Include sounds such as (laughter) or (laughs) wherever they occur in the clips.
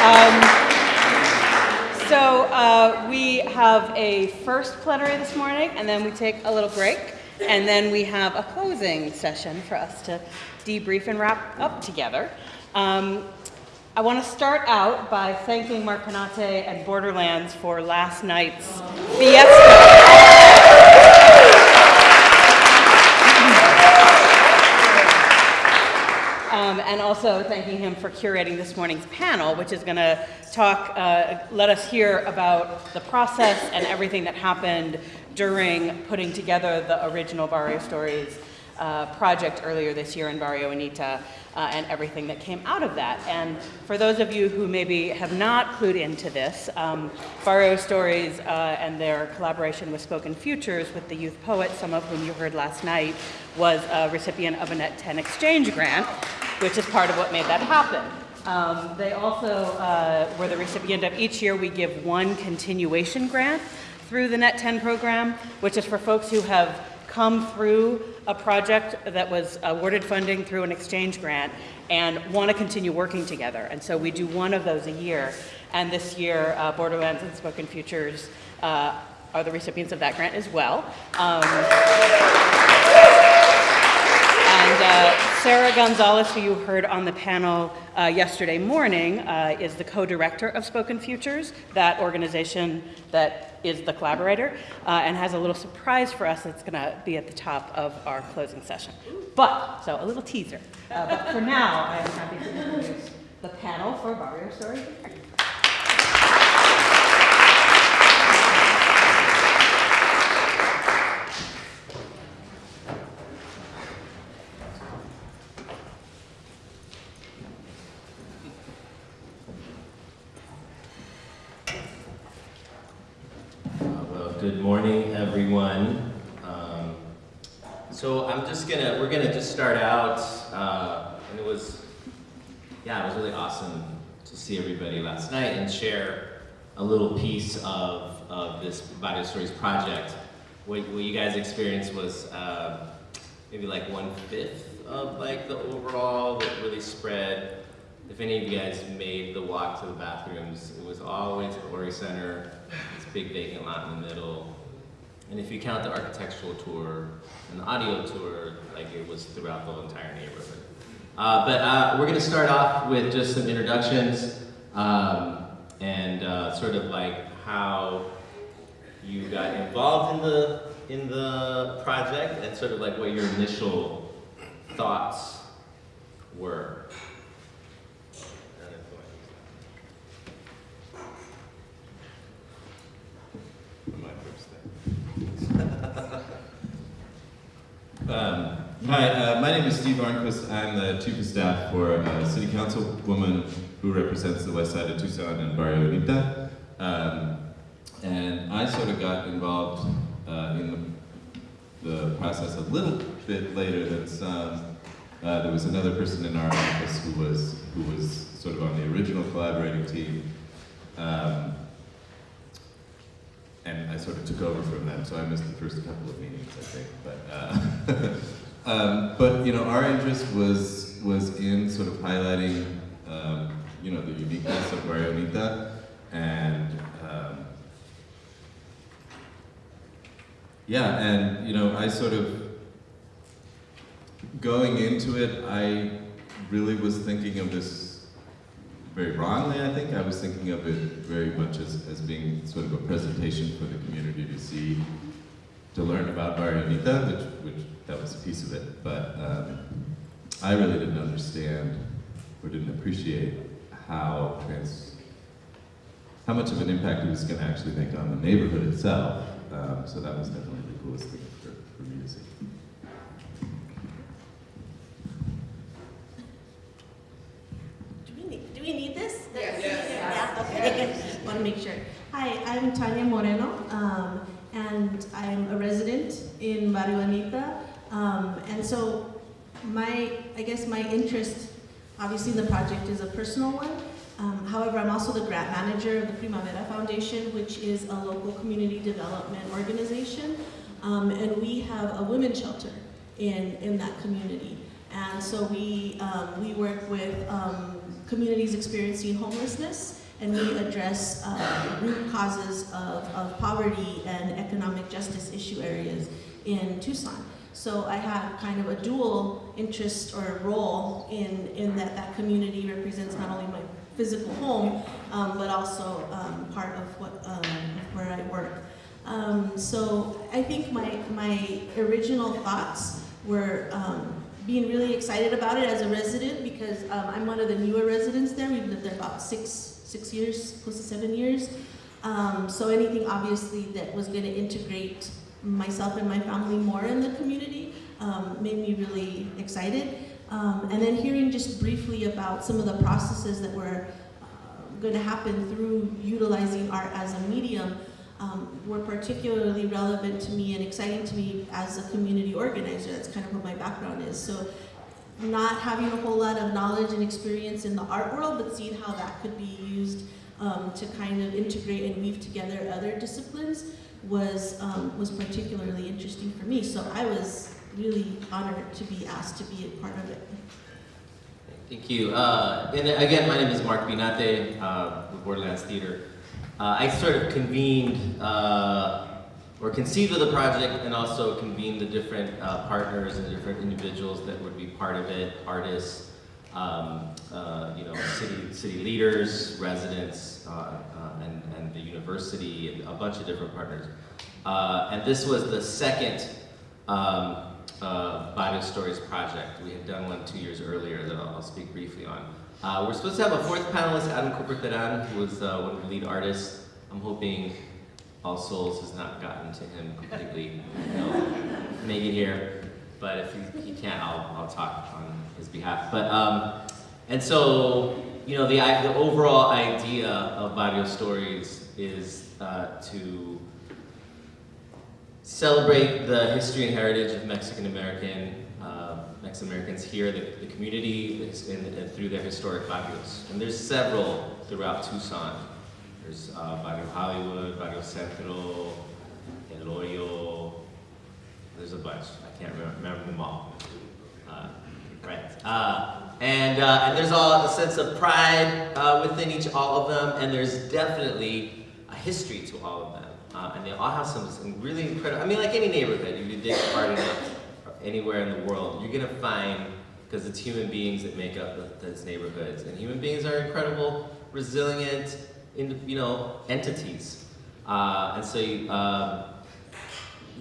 Um, so uh, we have a first plenary this morning, and then we take a little break, and then we have a closing session for us to debrief and wrap up together. Um, I want to start out by thanking Mark Pinate and Borderlands for last night's fiesta. Um, and also thanking him for curating this morning's panel, which is going to talk, uh, let us hear about the process and everything that happened during putting together the original Barrio Stories uh, project earlier this year in Barrio Anita uh, and everything that came out of that. And for those of you who maybe have not clued into this, um, Barrio Stories uh, and their collaboration with Spoken Futures with the youth poet, some of whom you heard last night, was a recipient of a Net 10 exchange grant, which is part of what made that happen. Um, they also uh, were the recipient of each year we give one continuation grant through the Net 10 program, which is for folks who have come through a project that was awarded funding through an exchange grant and want to continue working together. And so we do one of those a year. And this year, uh, Borderlands and Spoken Futures uh, are the recipients of that grant as well. Um, and uh, Sarah Gonzalez, who you heard on the panel uh, yesterday morning, uh, is the co-director of Spoken Futures, that organization that is the collaborator, uh, and has a little surprise for us that's going to be at the top of our closing session. But, so a little teaser. Uh, but for now, I am happy to introduce the panel for Barrio Story. Good morning, everyone. Um, so I'm just gonna, we're gonna just start out, uh, and it was, yeah, it was really awesome to see everybody last night and share a little piece of, of this Barrio Stories project. What, what you guys experienced was uh, maybe like one fifth of like the overall that really spread. If any of you guys made the walk to the bathrooms, it was to the Oury Center big vacant lot in the middle. And if you count the architectural tour and the audio tour, like it was throughout the entire neighborhood. Uh, but uh, we're gonna start off with just some introductions um, and uh, sort of like how you got involved in the in the project and sort of like what your initial thoughts were. Um, hi, uh, my name is Steve Arnquist. I'm the chief of staff for a city councilwoman who represents the west side of Tucson and Barrio Anita. Um, and I sort of got involved uh, in the, the, process a little bit later than some. Uh, there was another person in our office who was who was sort of on the original collaborating team. Um, and I sort of took over from them, so I missed the first couple of meetings, I think. But, uh, (laughs) um, but you know, our interest was was in sort of highlighting, um, you know, the uniqueness of Barrio Anita, and um, yeah, and you know, I sort of going into it, I really was thinking of this very wrongly, I think. I was thinking of it very much as, as being sort of a presentation for the community to see, to learn about Barrio Anita, which, which that was a piece of it. But um, I really didn't understand or didn't appreciate how trans, how much of an impact it was going to actually make on the neighborhood itself. Um, so that was definitely the coolest thing for, for me to see. Do we need this? Yes. Yes. Yeah, okay. Want to make sure. Hi, I'm Tanya Moreno, um, and I'm a resident in Barrio Anita. Um, and so my, I guess my interest, obviously in the project is a personal one. Um, however, I'm also the grant manager of the Primavera Foundation, which is a local community development organization. Um, and we have a women's shelter in, in that community. And so we, um, we work with um, communities experiencing homelessness, and we address uh, root causes of, of poverty and economic justice issue areas in Tucson. So I have kind of a dual interest or role in, in that that community represents not only my physical home, um, but also um, part of what um, where I work. Um, so I think my my original thoughts were um, being really excited about it as a resident because um, I'm one of the newer residents there. We've lived there about six six years, close to seven years. Um, so anything obviously that was going to integrate myself and my family more in the community um, made me really excited. Um, and then hearing just briefly about some of the processes that were uh, going to happen through utilizing art as a medium um, were particularly relevant to me and exciting to me as a community organizer. That's kind of what my background is. So not having a whole lot of knowledge and experience in the art world, but seeing how that could be used um, to kind of integrate and weave together other disciplines was, um, was particularly interesting for me. So I was really honored to be asked to be a part of it. Thank you. Uh, and again, my name is Mark Pinate uh, with Borderlands Theater. Uh, I sort of convened uh, or conceived of the project and also convened the different uh, partners and different individuals that would be part of it, artists, um, uh, you know, city, city leaders, residents, uh, uh, and, and the university, and a bunch of different partners. Uh, and this was the second um, uh, Barrio Stories project. We had done one two years earlier that I'll, I'll speak briefly on. We're supposed to have a fourth panelist, Adam Teran, who was one of the lead artists. I'm hoping All Souls has not gotten to him completely. He'll make it here, but if he, he can't, I'll, I'll talk on his behalf. But um, and so you know the the overall idea of Barrio Stories is uh, to celebrate the history and heritage of Mexican American uh, Mexican Americans here, the, the community, through their historic barrios. And there's several throughout Tucson. There's uh, Barrio Hollywood, Barrio Centro, El Hoyo. There's a bunch. I can't remember, them all. Uh, right. Uh, and, uh, and there's all a sense of pride uh, within each all of them, and there's definitely a history to all of them. Uh, and they all have some, really incredible, I mean, like any neighborhood, if you dig hard enough, anywhere in the world, you're gonna find, because it's human beings that make up the, those neighborhoods, and human beings are incredible, resilient, in, you know, entities. Uh, and so um,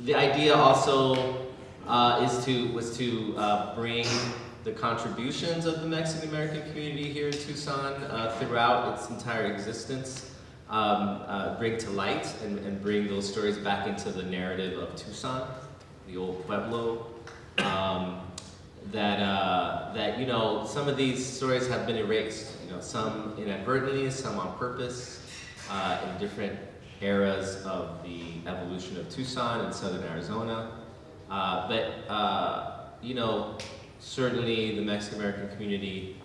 the idea also uh, is to, was to uh, bring the contributions of the Mexican American community here in Tucson uh, throughout its entire existence um, uh, bring to light and, and, bring those stories back into the narrative of Tucson, the old Pueblo. Um, that, uh, that, you know, some of these stories have been erased, know, some inadvertently, some on purpose, uh, in different eras of the evolution of Tucson and southern Arizona. Uh, but, uh, you know, certainly the Mexican American community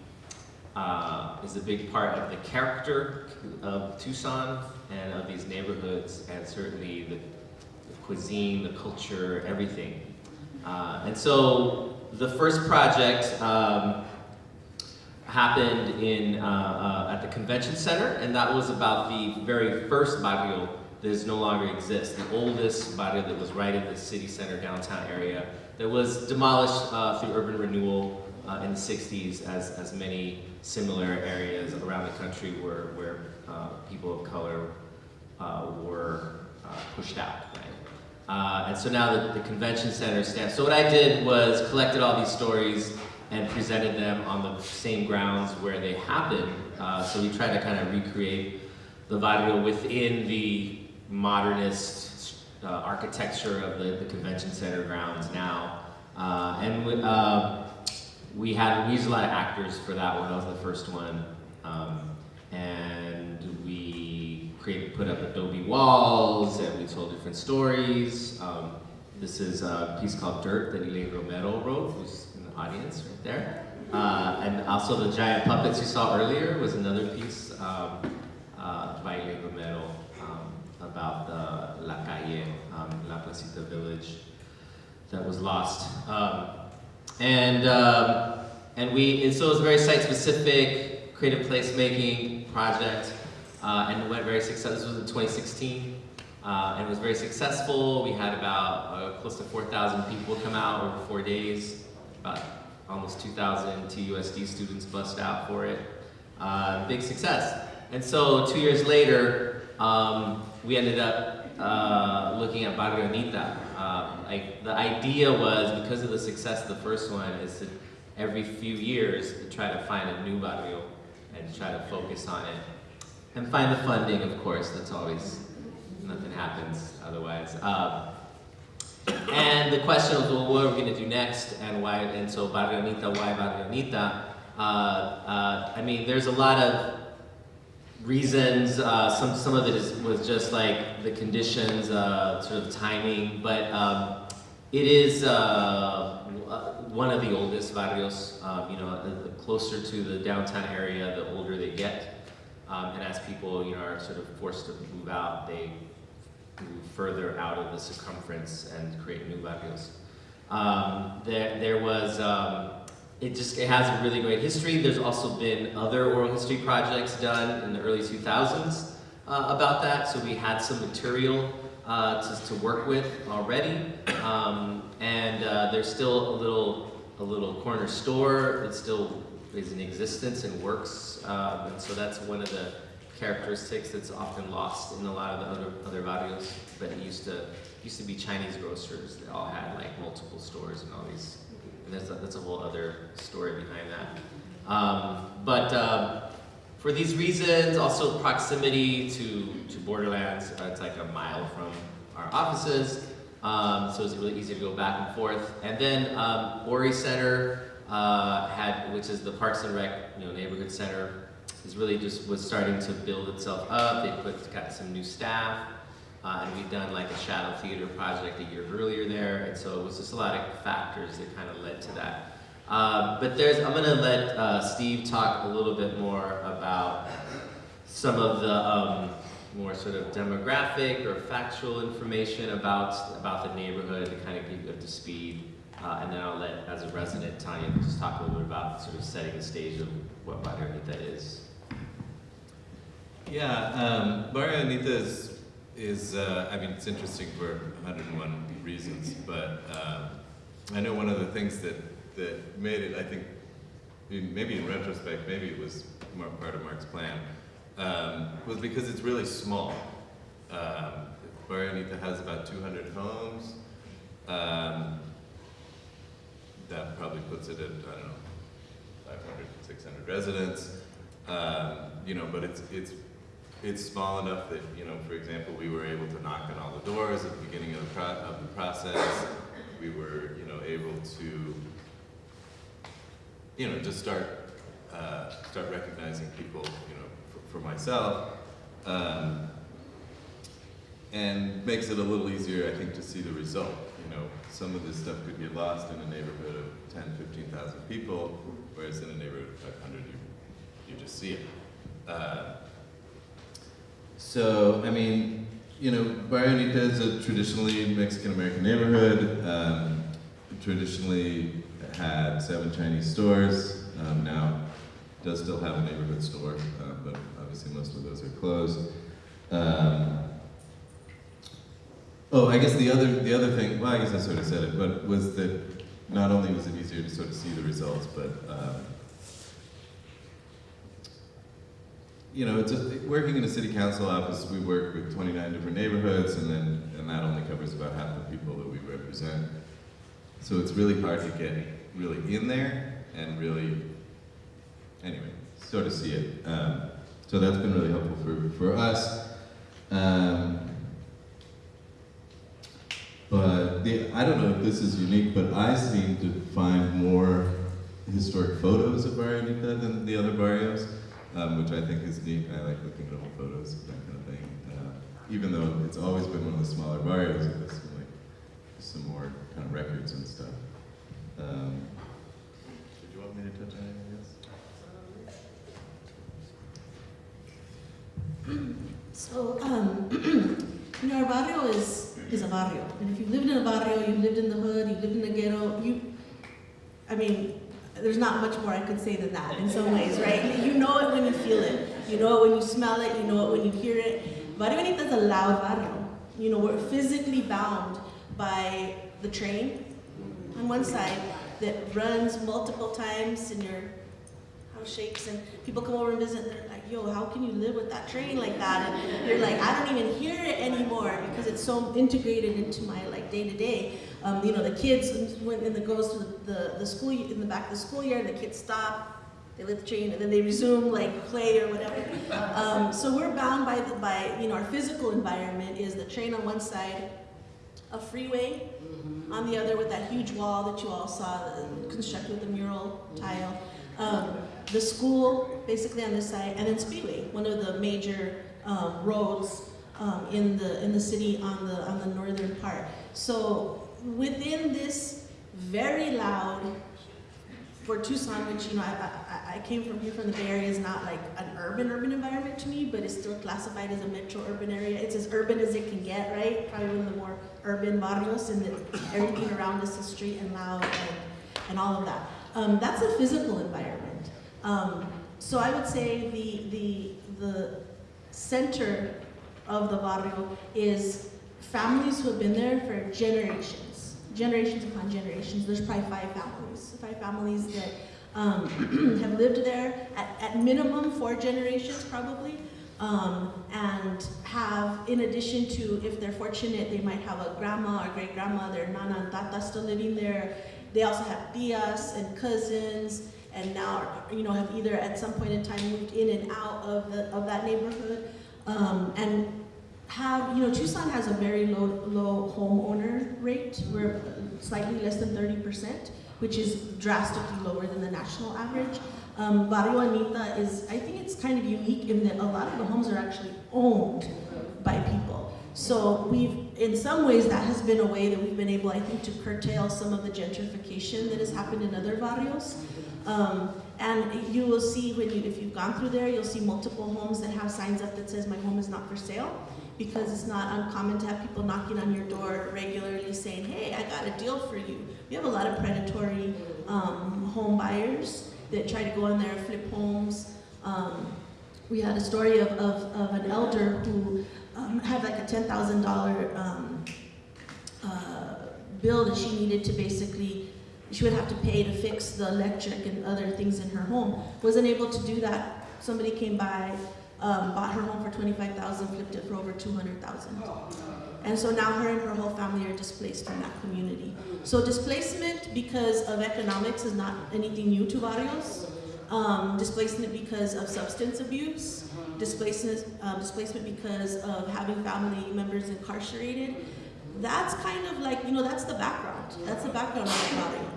uh, is a big part of the character of Tucson and of these neighborhoods, and certainly the, the cuisine, the culture, everything. Uh, and so the first project um, happened in, uh, uh, at the convention center, and that was about the very first barrio that no longer exists, the oldest barrio that was right in the city center downtown area that was demolished uh, through urban renewal uh, in the 60s as, as many similar areas around the country where, where uh, people of color uh, were pushed out, right? And so now the, the, convention center stands. So what I did was collected all these stories and presented them on the same grounds where they happened. Uh, so we tried to kind of recreate the barrio within the modernist uh, architecture of the, the, convention center grounds now. and we, we had we used a lot of actors for that one. That was the first one, um, and we created put up adobe walls and we told different stories. Um, this is a piece called Dirt that Elaine Romero wrote, who's audience right there. Uh, and also the giant puppets you saw earlier was another piece um, uh, by Romero um, about the La Calle, um, La Placita village that was lost. Um, and, um, and we, and so it was very site specific. creative placemaking project, uh, and it went very successful. This was in 2016, uh, and it was very successful. We had about uh, close to 4,000 people come out over four days. About almost 2,000 TUSD students bust out for it. Uh, big success. And so two years later, um, we ended up uh, looking at Barrio Anita. Um, like the idea was because of the success of the first one is to every few years to try to find a new barrio and try to focus on it and find the funding. Of course, that's always nothing happens otherwise. Um, and the question was, well, what are we going to do next, and why? And so Barrio Anita, why Barrio Anita? Uh, uh, I mean, there's a lot of reasons. Uh, some some of it is, was just like the conditions, uh, sort of timing, but um, it is uh, one of the oldest barrios. Um, you know, the, closer to the downtown area, the older they get, um, and as people you know are sort of forced to move out, they further out of the circumference and create new barrios. Um, there, there was, um, it just, it has a really great history. There's also been other oral history projects done in the early 2000s uh, about that, so we had some material uh, to, to work with already. Um, and uh, there's still a little, a little corner store that still is in existence and works, um, and so that's one of the characteristics that's often lost in a lot of the other other barrios. But it used to used to be Chinese grocers. They all had like multiple stores and all these. And that's a, that's a whole other story behind that. Um, but um, for these reasons, also proximity to to borderlands. Uh, it's like a mile from our offices, um, so it's really easy to go back and forth. And then um, Oury Center uh, had, which is the Parks and Rec, you know, neighborhood center is really just was starting to build itself up. They put got some new staff, uh, and we've done like a shadow theater project a year earlier there, and so it was just a lot of factors that kind of led to that. Uh, but there's, I'm gonna let uh, Steve talk a little bit more about some of the um, more sort of demographic or factual information about about the neighborhood to kind of keep you up to speed. Uh, and then I'll let, as a resident, Tanya just talk a little bit about sort of setting the stage of what Barrio Anita is. Yeah, um, Barrio Anita is, uh, I mean, it's interesting for 101 reasons, but um, I know one of the things that, that made it, I think, maybe in retrospect, maybe it was more part of Mark's plan, um, was because it's really small. Um, Barrio Anita has about 200 homes. Um, that probably puts it at, I don't know, 500, 600 residents. Um, you know, but it's, it's, it's small enough that, you know, for example, we were able to knock on all the doors at the beginning of the, pro of the process. We were, you know, able to, you know, just start, uh, start recognizing people, you know, for, for myself. Um, and makes it a little easier, I think, to see the result. You know, some of this stuff could get lost in a neighborhood of 10, 15,000 people, whereas in a neighborhood of 500, you, you just see it. Uh, so, I mean, you know, Barrio Anita is a traditionally Mexican-American neighborhood. Um, traditionally had seven Chinese stores. Um, now does still have a neighborhood store, uh, but obviously most of those are closed. Um, Oh, I guess the other the other thing. Well, I guess I sort of said it, but was that not only was it easier to sort of see the results, but um, you know, it's a, working in a city council office. We work with 29 different neighborhoods, and then and that only covers about half the people that we represent. So it's really hard to get really in there and really, anyway, sort of see it. Um, so that's been really helpful for for us. Um, but the, I don't know if this is unique, but I seem to find more historic photos of Barrio Anita than the other barrios, um, which I think is neat. I like looking at old photos, that kind of thing. Uh, even though it's always been one of the smaller barrios, it has some, like, some more kind of records and stuff. Um, did you want me to touch on anything else? So, um, (clears throat) you know, our barrio is is a barrio, and if you've lived in a barrio, you've lived in the hood, you've lived in the ghetto, you, I mean, there's not much more I could say than that in some ways, right? You know it when you feel it. You know it when you smell it. You know it when you hear it. Barrio Bonita is a loud barrio. You know, we're physically bound by the train on one side that runs multiple times and your house shakes and people come over and visit and they're like, yo, how can you live with that train like that? And you're like, I don't even hear it anymore because it's so integrated into my like day to day. Um, you know, the kids when in the goes to the, the, the school in the back of the school year, the kids stop, they let the train and then they resume like play or whatever. (laughs) Um, so we're bound by the, by you know our physical environment is the train on one side, a freeway on the other with that huge wall that you all saw constructed with the mural tile. Um, the school basically on this side, and then Speedway, one of the major um, roads um, in the in the city on the on the northern part. So within this very loud for Tucson, which you know, I, I, I came from here from the Bay Area, is not like an urban urban environment to me, but it's still classified as a metro urban area. It's as urban as it can get, right? Probably one of the more urban barrios, and everything around us is street and loud and, and all of that. Um, that's a physical environment. Um, so I would say the the the center of the barrio is families who have been there for generations, generations upon generations. There's probably five families, five families that um, (clears throat) have lived there at, at minimum four generations probably. Um, and have, in addition to, if they're fortunate, they might have a grandma or great grandma, their nana and tata still living there. They also have tias and cousins, and now, you know, have either at some point in time moved in and out of the of that neighborhood, um, and have, you know, Tucson has a very low low homeowner rate. We're slightly less than 30%, which is drastically lower than the national average. Um, Barrio Anita is, I think it's kind of unique in that a lot of the homes are actually owned by people. So we've, in some ways, that has been a way that we've been able, I think, to curtail some of the gentrification that has happened in other barrios. Um, and you will see when you, if you've gone through there, you'll see multiple homes that have signs up that says, my home is not for sale because it's not uncommon to have people knocking on your door regularly saying, hey, I got a deal for you. We have a lot of predatory um, home buyers that try to go in there and flip homes. Um, we had a story of, of, of an elder who um, had like a $10,000 um, uh, bill that she needed to basically, she would have to pay to fix the electric and other things in her home. Wasn't able to do that. Somebody came by, um, bought her home for 25,000, flipped it for over 200,000. And so now her and her whole family are displaced from that community. So displacement because of economics is not anything new to barrios. Um, displacement because of substance abuse, displacement, uh, displacement because of having family members incarcerated. That's kind of like, you know, that's the background. That's the background of the barrio.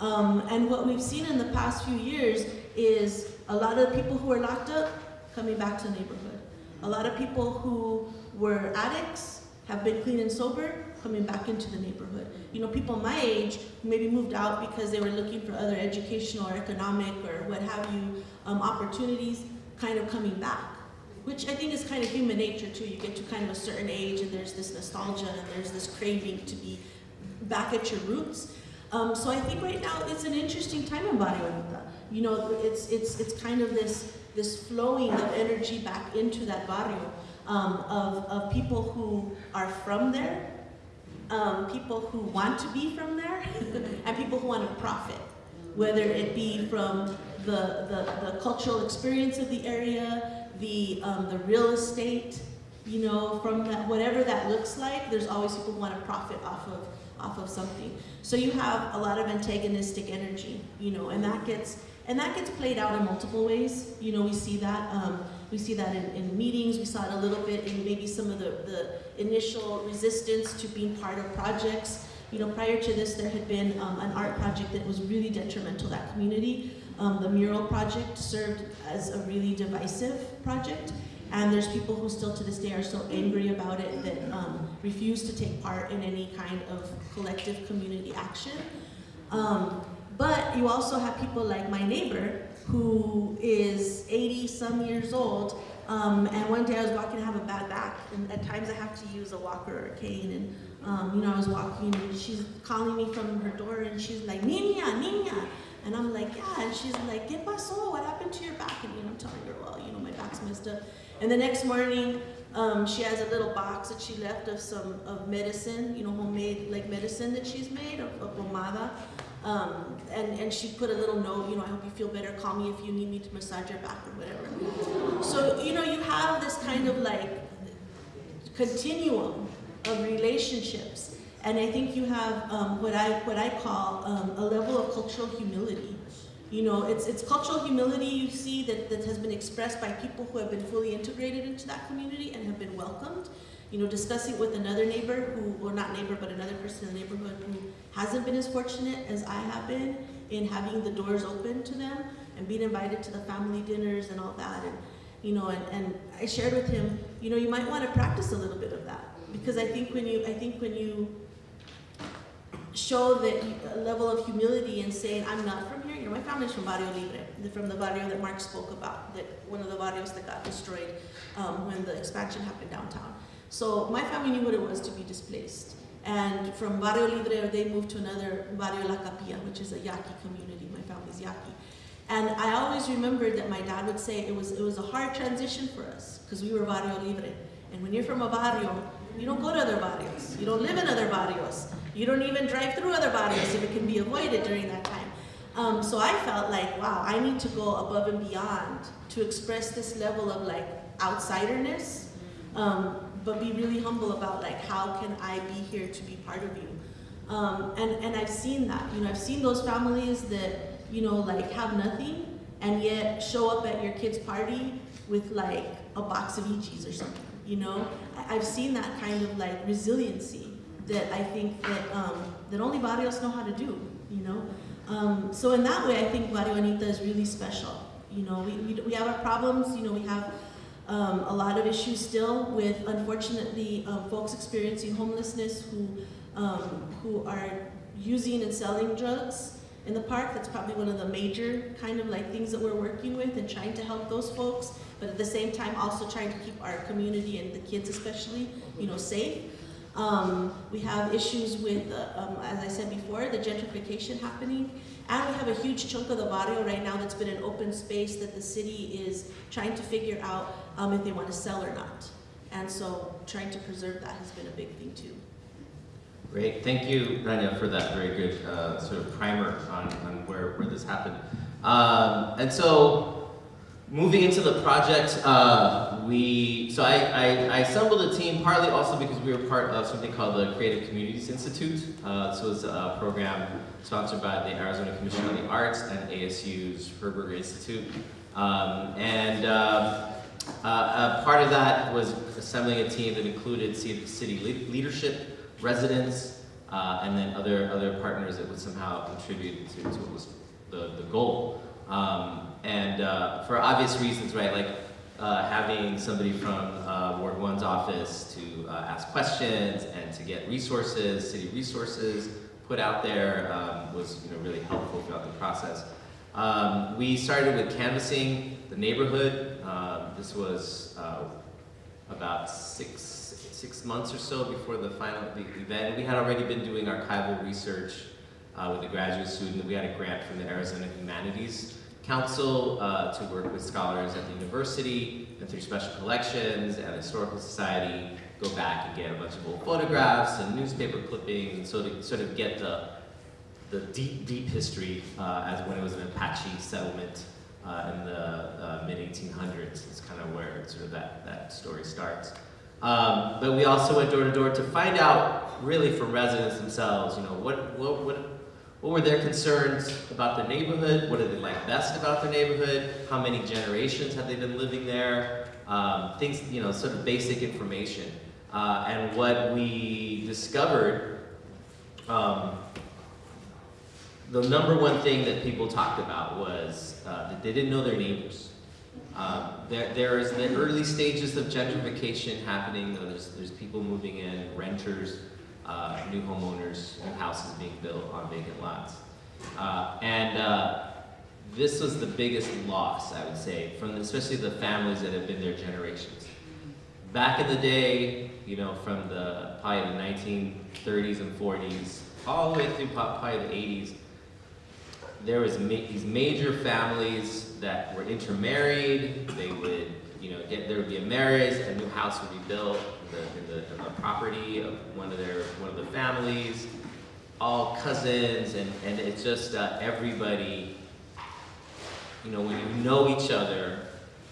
Um, and what we've seen in the past few years is a lot of people who are locked up coming back to the neighborhood. A lot of people who were addicts have been clean and sober, coming back into the neighborhood. You know, people my age maybe moved out because they were looking for other educational or economic or what have you um, opportunities, kind of coming back. Which I think is kind of human nature too. You get to kind of a certain age and there's this nostalgia and there's this craving to be back at your roots. Um, so I think right now it's an interesting time in Barrio. You know, it's, it's, it's kind of this, this flowing of energy back into that barrio um, of, of people who are from there, um, people who want to be from there, (laughs) and people who want to profit, whether it be from the, the, the cultural experience of the area, the, um, the real estate, you know, from that, whatever that looks like, there's always people who want to profit off of, off of something. So you have a lot of antagonistic energy, you know, and that gets, and that gets played out in multiple ways. You know, we see that, um, we see that in, in meetings, we saw it a little bit in maybe some of the, the initial resistance to being part of projects. You know, prior to this, there had been um, an art project that was really detrimental to that community. Um, the mural project served as a really divisive project. And there's people who still to this day are so angry about it that um, refuse to take part in any kind of collective community action. Um, but you also have people like my neighbor who is 80 some years old. Um, and one day I was walking, I have a bad back, and at times I have to use a walker or a cane. And um, you know, I was walking, and she's calling me from her door, and she's like, "Niña, niña," And I'm like, yeah. And she's like, ¿Qué pasó? What happened to your back? And you know, I'm telling her, well, you know, my back's messed up. And the next morning, um, she has a little box that she left of some of medicine, you know, homemade like medicine that she's made of, of pomada. Um, and, and she put a little note, you know, I hope you feel better. Call me if you need me to massage your back or whatever. So, you know, you have this kind of like continuum of relationships. And I think you have um, what I what I call um, a level of cultural humility. You know, it's it's cultural humility you see that, that has been expressed by people who have been fully integrated into that community and have been welcomed. You know, discussing with another neighbor who, or not neighbor, but another person in the neighborhood who hasn't been as fortunate as I have been in having the doors open to them and being invited to the family dinners and all that. And you know, and, and I shared with him, you know, you might want to practice a little bit of that because I think when you, I think when you show that level of humility and saying, I'm not from my family's from Barrio Libre, from the barrio that Mark spoke about, that one of the barrios that got destroyed um, when the expansion happened downtown. So my family knew what it was to be displaced. And from Barrio Libre, they moved to another Barrio La Capilla, which is a Yaqui community. My family's Yaqui. And I always remembered that my dad would say it was, it was a hard transition for us because we were Barrio Libre. And when you're from a barrio, you don't go to other barrios. You don't live in other barrios. You don't even drive through other barrios if it can be avoided during that time. Um, so I felt like, wow, I need to go above and beyond to express this level of like outsiderness, um, but be really humble about like how can I be here to be part of you. Um, and, and I've seen that, you know, I've seen those families that, you know, like have nothing and yet show up at your kid's party with like a box of Eegee's or something, you know? I, I've seen that kind of like resiliency that I think that, um, that only barrios know how to do, you know? Um, so in that way, I think Barrio Anita is really special. You know, we, we, we have our problems, you know, we have um, a lot of issues still with, unfortunately, um, folks experiencing homelessness who, um, who are using and selling drugs in the park. That's probably one of the major kind of like things that we're working with and trying to help those folks, but at the same time also trying to keep our community and the kids especially, you know, safe. Um, we have issues with, uh, um, as I said before, the gentrification happening. And we have a huge chunk of the barrio right now that's been an open space that the city is trying to figure out um, if they want to sell or not. And so trying to preserve that has been a big thing too. Great, thank you, Rania, for that very good uh, sort of primer on, on where, where this happened. Um, and so, moving into the project, uh, we, so I, I, I assembled a team partly also because we were part of something called the Creative Communities Institute. Uh, this was a program sponsored by the Arizona Commission on the Arts and ASU's Herberger Institute. Um, and um, uh, uh, part of that was assembling a team that included city, city leadership, residents, uh, and then other other partners that would somehow contribute to, to what was the, the goal. Um, and uh, for obvious reasons, right, like uh, having somebody from uh, Ward 1's office to uh, ask questions and to get resources, city resources put out there um, was you know, really helpful throughout the process. Um, we started with canvassing the neighborhood. Um, this was uh, about six, six months or so before the final the event. We had already been doing archival research uh, with a graduate student. We had a grant from the Arizona Humanities Council uh, to work with scholars at the university and through special collections and Historical Society, go back and get a bunch of old photographs and newspaper clippings and sort of, sort of get the, the deep, deep history uh, as when it was an Apache settlement uh, in the uh, mid 1800s. It's kind of where sort of that, that story starts. Um, but we also went door to door to find out, really, from residents themselves, you know, what, what, what, what were their concerns about the neighborhood? What did they like best about their neighborhood? How many generations had they been living there? Um, things, you know, sort of basic information. Uh, and what we discovered, um, the number one thing that people talked about was uh, that they didn't know their neighbors. Um, there, there's the early stages of gentrification happening. There's, there's people moving in, renters, uh, new homeowners, new houses being built on vacant lots. Uh, and uh, this was the biggest loss, I would say, from especially the families that have been there generations. Back in the day, you know, from the probably the 1930s and 40s, all the way through probably the 80s, there was ma- these major families that were intermarried. They would, you know, get there would be a marriage, a new house would be built the, in the, in the property of one of their one of the families, all cousins, and and it's just uh, everybody. You know, when you know each other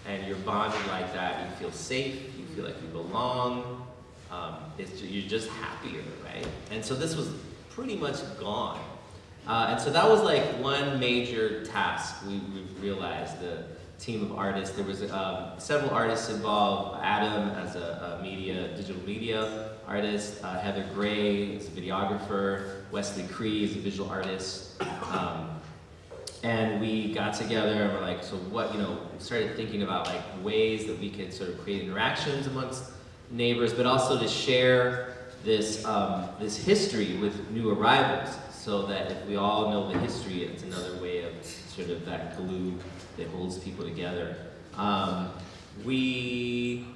and you're bonded like that, you feel safe. You feel like you belong. Um, it's you're just happier, right? And so this was pretty much gone. Uh, and so that was like one major task we, we realized, the team of artists. There was um, several artists involved, Adam as a, a media, digital media artist, uh, Heather Gray as a videographer, Wesley Creigh as a visual artist. Um, and we got together and we're like, so what, you know, started thinking about like ways that we could sort of create interactions amongst neighbors, but also to share this, um, this history with new arrivals so that if we all know the history, it's another way of sort of that glue that holds people together. Um, we,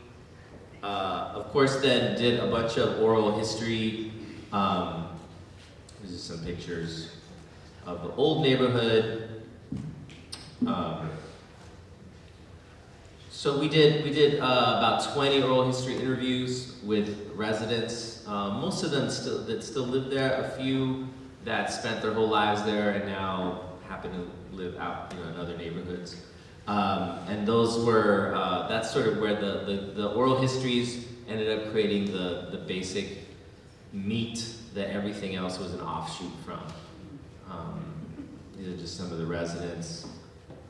uh, of course, then did a bunch of oral history. Um, are some pictures of the old neighborhood. Um, so we did we did uh, about 20 oral history interviews with residents. Um, most of them still that still live there. A few that spent their whole lives there and now happen to live out you know in other neighborhoods. Um, and those were uh, that's sort of where the, the, the oral histories ended up creating the the basic meat that everything else was an offshoot from. Um, these are just some of the residents.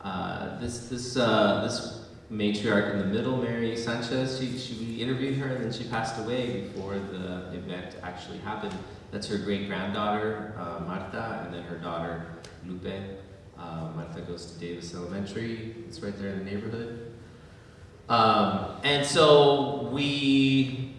Uh, this this uh, this matriarch in the middle, Mary Sanchez, she, she we interviewed her and then she passed away before the event actually happened. That's her great granddaughter uh, Marta, and then her daughter Lupe. Uh, Marta goes to Davis Elementary. It's right there in the neighborhood. Um, and so we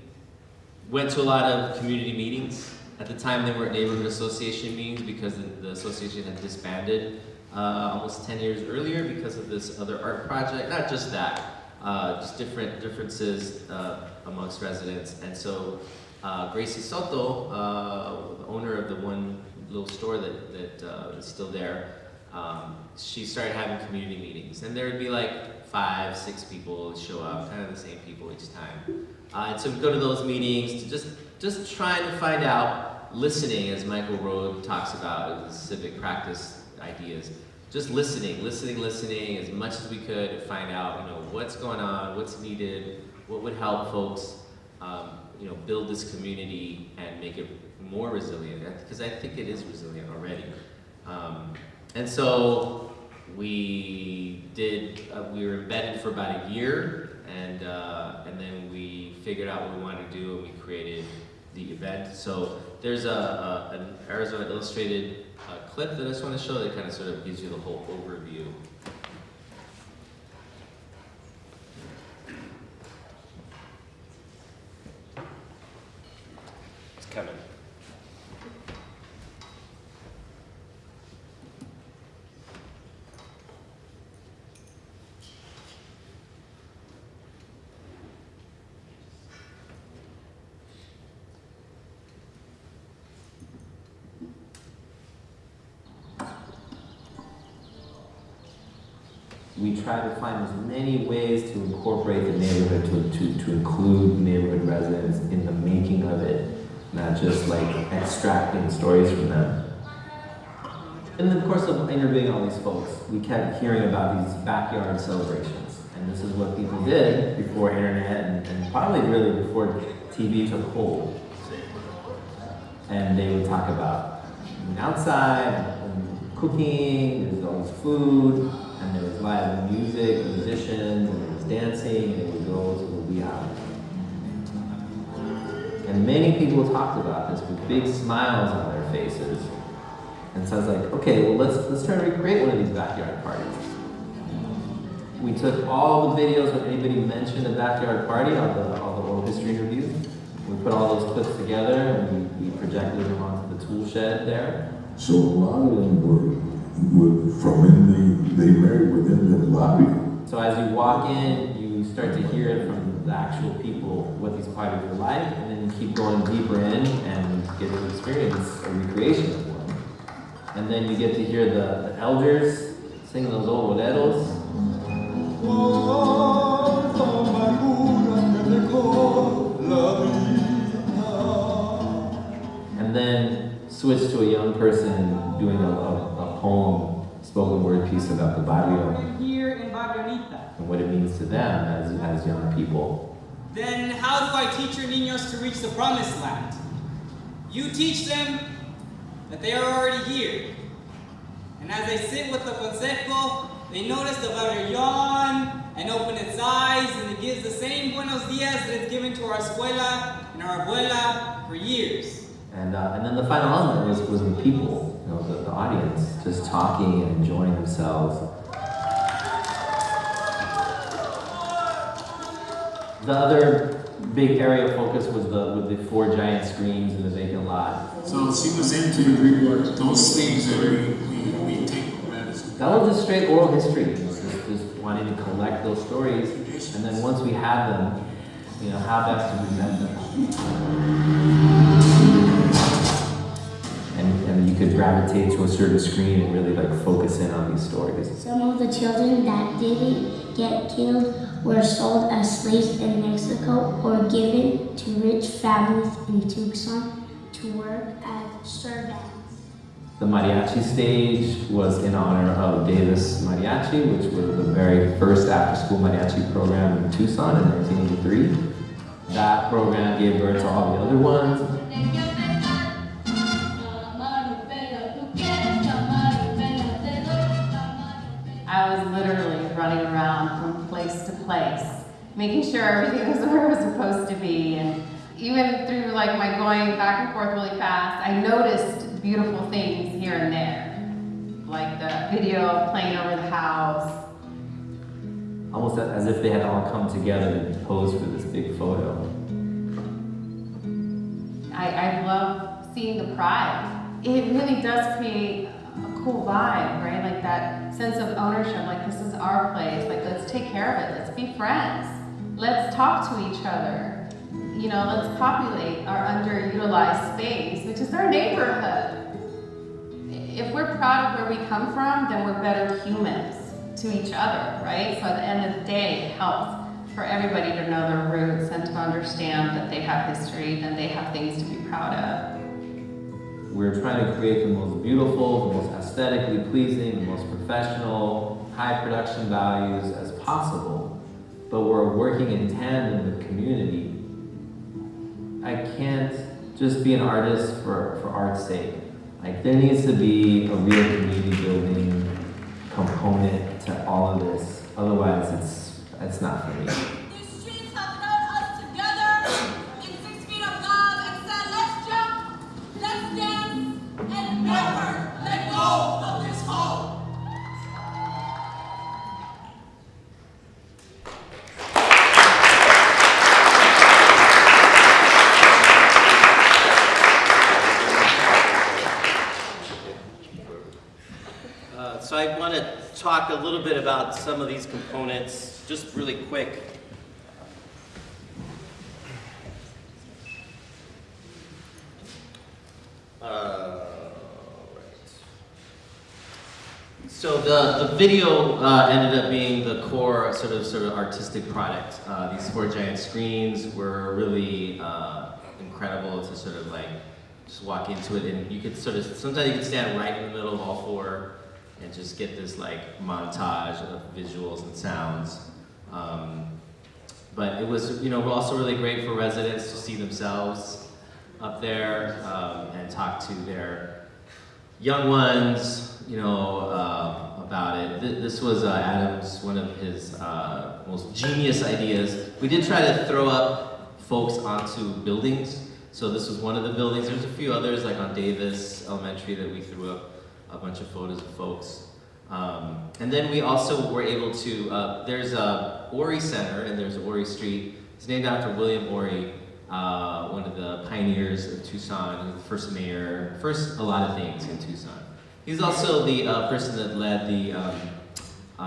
went to a lot of community meetings. At the time, they weren't neighborhood association meetings because the, the association had disbanded uh, almost 10 years earlier because of this other art project. Not just that, uh, just different differences uh, amongst residents. And so uh, Gracie Soto, uh, the owner of the one little store that, that uh, is still there, um, she started having community meetings. And there would be like five, six people show up, kind of the same people each time. Uh, and so we go to those meetings to just, just trying to find out, listening, as Michael Rohd talks about, civic practice ideas, just listening, listening, listening as much as we could to find out, you know, what's going on, what's needed, what would help folks, um, you know, build this community and make it more resilient, because I think it is resilient already. Um, and so we did, uh, we were embedded for about a year, and, uh, and then we figured out what we wanted to do, and we created the event. So there's a, a an Arizona Illustrated uh, clip that I just want to show that kind of sort of gives you the whole overview. We try to find as many ways to incorporate the neighborhood, to, to, to include neighborhood residents in the making of it, not just like extracting stories from them. In the course of interviewing all these folks, we kept hearing about these backyard celebrations. And this is what people did before internet and, and probably really before TV took hold. And they would talk about outside, and cooking, there's all this food, and there was live music, musicians, and there was dancing, and it would go to the wee hours. And many people talked about this with big smiles on their faces. And so I was like, okay, well let's let's try to recreate one of these backyard parties. We took all the videos when anybody mentioned a backyard party, all the all the oral history interviews. We put all those clips together and we, we projected them onto the tool shed there. So a lot of them were, from in the, they married within the lobby. So as you walk in, you start to hear it from the actual people what these parties were like, and then you keep going deeper in and get to experience a recreation of one. And then you get to hear the, the elders sing those old boleros. And then switch to a young person doing a, a poem, spoken word piece about the barrio here in Barrio and what it means to them as, as young people. Then how do I teach your niños to reach the promised land? You teach them that they are already here. And as they sit with the consejo, they notice the barrio yawn and open its eyes and it gives the same buenos dias that it's given to our escuela and our abuela for years. And, uh, and then the final element was, was the people, you know, the, the audience, just talking and enjoying themselves. The other big area of focus was the with the four giant screens in the vacant lot. So she was into the report. those things that we, we, we take medicine. That was just straight oral history, just, just wanting to collect those stories, and then once we have them, you know, how best to present them. And, you could gravitate to a certain screen and really like focus in on these stories. Some of the children that didn't get killed were sold as slaves in Mexico or given to rich families in Tucson to work as servants. The mariachi stage was in honor of Davis Mariachi, which was the very first after-school mariachi program in Tucson in 1983. That program gave birth to all the other ones. Place making sure everything was (laughs) where it was supposed to be. And even through like my going back and forth really fast, I noticed beautiful things here and there. Like the video playing over the house. almost as if they had all come together and posed for this big photo. I, I love seeing the pride. It really does create a cool vibe, right? Like that sense of ownership, like this is our place, like let's take care of it, let's be friends, let's talk to each other. You know, let's populate our underutilized space, which is our neighborhood. If we're proud of where we come from, then we're better humans to each other, right? So at the end of the day, it helps for everybody to know their roots and to understand that they have history and they have things to be proud of. We're trying to create the most beautiful, the most aesthetically pleasing, the most professional, high production values as possible, but we're working in tandem with community. I can't just be an artist for, for art's sake. Like there needs to be a real community building component to all of this. Otherwise it's it's not for me. Talk a little bit about some of these components, just really quick. Uh, right. So the, the video uh, ended up being the core sort of sort of artistic product. Uh, these four giant screens were really uh, incredible to sort of like just walk into it and you could sort of sometimes you could stand right in the middle of all four and just get this like montage of visuals and sounds. Um, but it was you know also really great for residents to see themselves up there um, and talk to their young ones, you know, uh, about it. Th- This was uh, Adam's, one of his uh, most genius ideas. We did try to throw up folks onto buildings. So this was one of the buildings. There's a few others, like on Davis Elementary, that we threw up a bunch of photos of folks. Um, and then we also were able to, uh, there's a Oury Center and there's Oury Street. It's named after William Oury, uh, one of the pioneers of Tucson, the first mayor, first a lot of things in Tucson. He's also the uh, person that led the um, uh,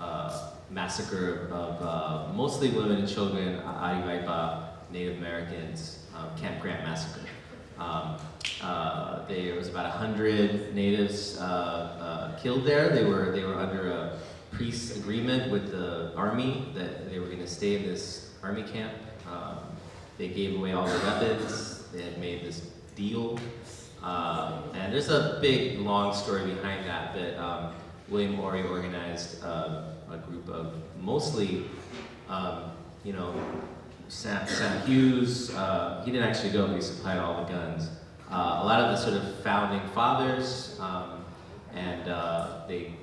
uh, massacre of uh, mostly women and children, Aravaipa Native Americans, Camp Grant massacre. Um, uh, there was about 100 natives uh, uh, killed there. They were, they were under a peace agreement with the army that they were going to stay in this army camp. Um, they gave away all their weapons. They had made this deal. Um, and there's a big, long story behind that, but um, William Morey organized um, a group of mostly, um, you know, Sam, Sam Hughes, uh, he didn't actually go, but he supplied all the guns. Uh, a lot of the sort of founding fathers, um, and uh, they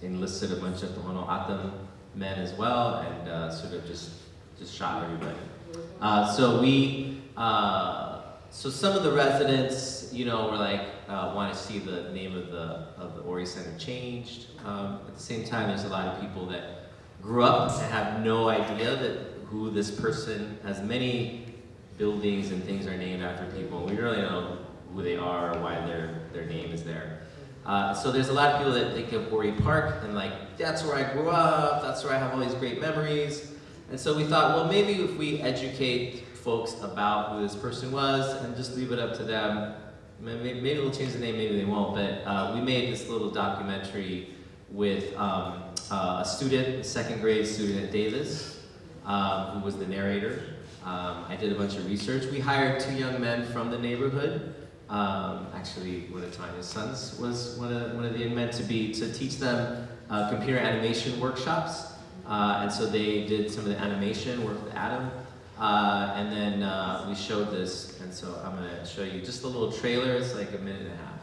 enlisted a bunch of Tohono O'odham men as well, and uh, sort of just, just shot everybody. Uh, so we, uh, so some of the residents, you know, were like, want to see the name of the, of the Oury Center changed. Um, at the same time, there's a lot of people that grew up and have no idea that who this person, as many buildings and things are named after people. We really don't know who they are or why their, their name is there. Uh, so there's a lot of people that think of Oury Park and like, that's where I grew up, that's where I have all these great memories. And so we thought, well, maybe if we educate folks about who this person was and just leave it up to them, maybe, maybe they'll change the name, maybe they won't, but uh, we made this little documentary with um, uh, a student, a second grade student at Davis, um, who was the narrator. Um, I did a bunch of research. We hired two young men from the neighborhood. Um, actually, one of Tanya's sons was one of, one of the men to be to teach them uh, computer animation workshops. Uh, and so they did some of the animation work with Adam. Uh, and then uh, we showed this, and so I'm going to show you just a little trailer. It's like a minute and a half.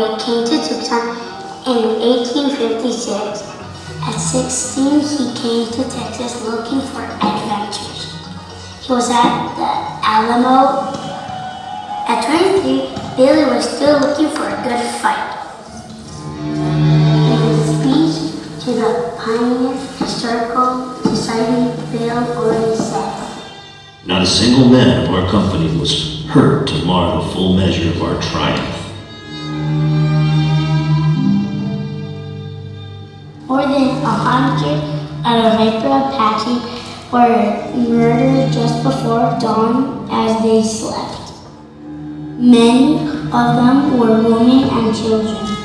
Sanders came to Tucson in 1856. At 16, he came to Texas looking for adventures. He was at the Alamo. At 23, Billy was still looking for a good fight. In his speech to the Pioneer Historical Society, Bill Oury said, Not a single man of our company was hurt to mar the full measure of our triumph. More than a hundred Aravaipa Apache were murdered just before dawn as they slept. Many of them were women and children.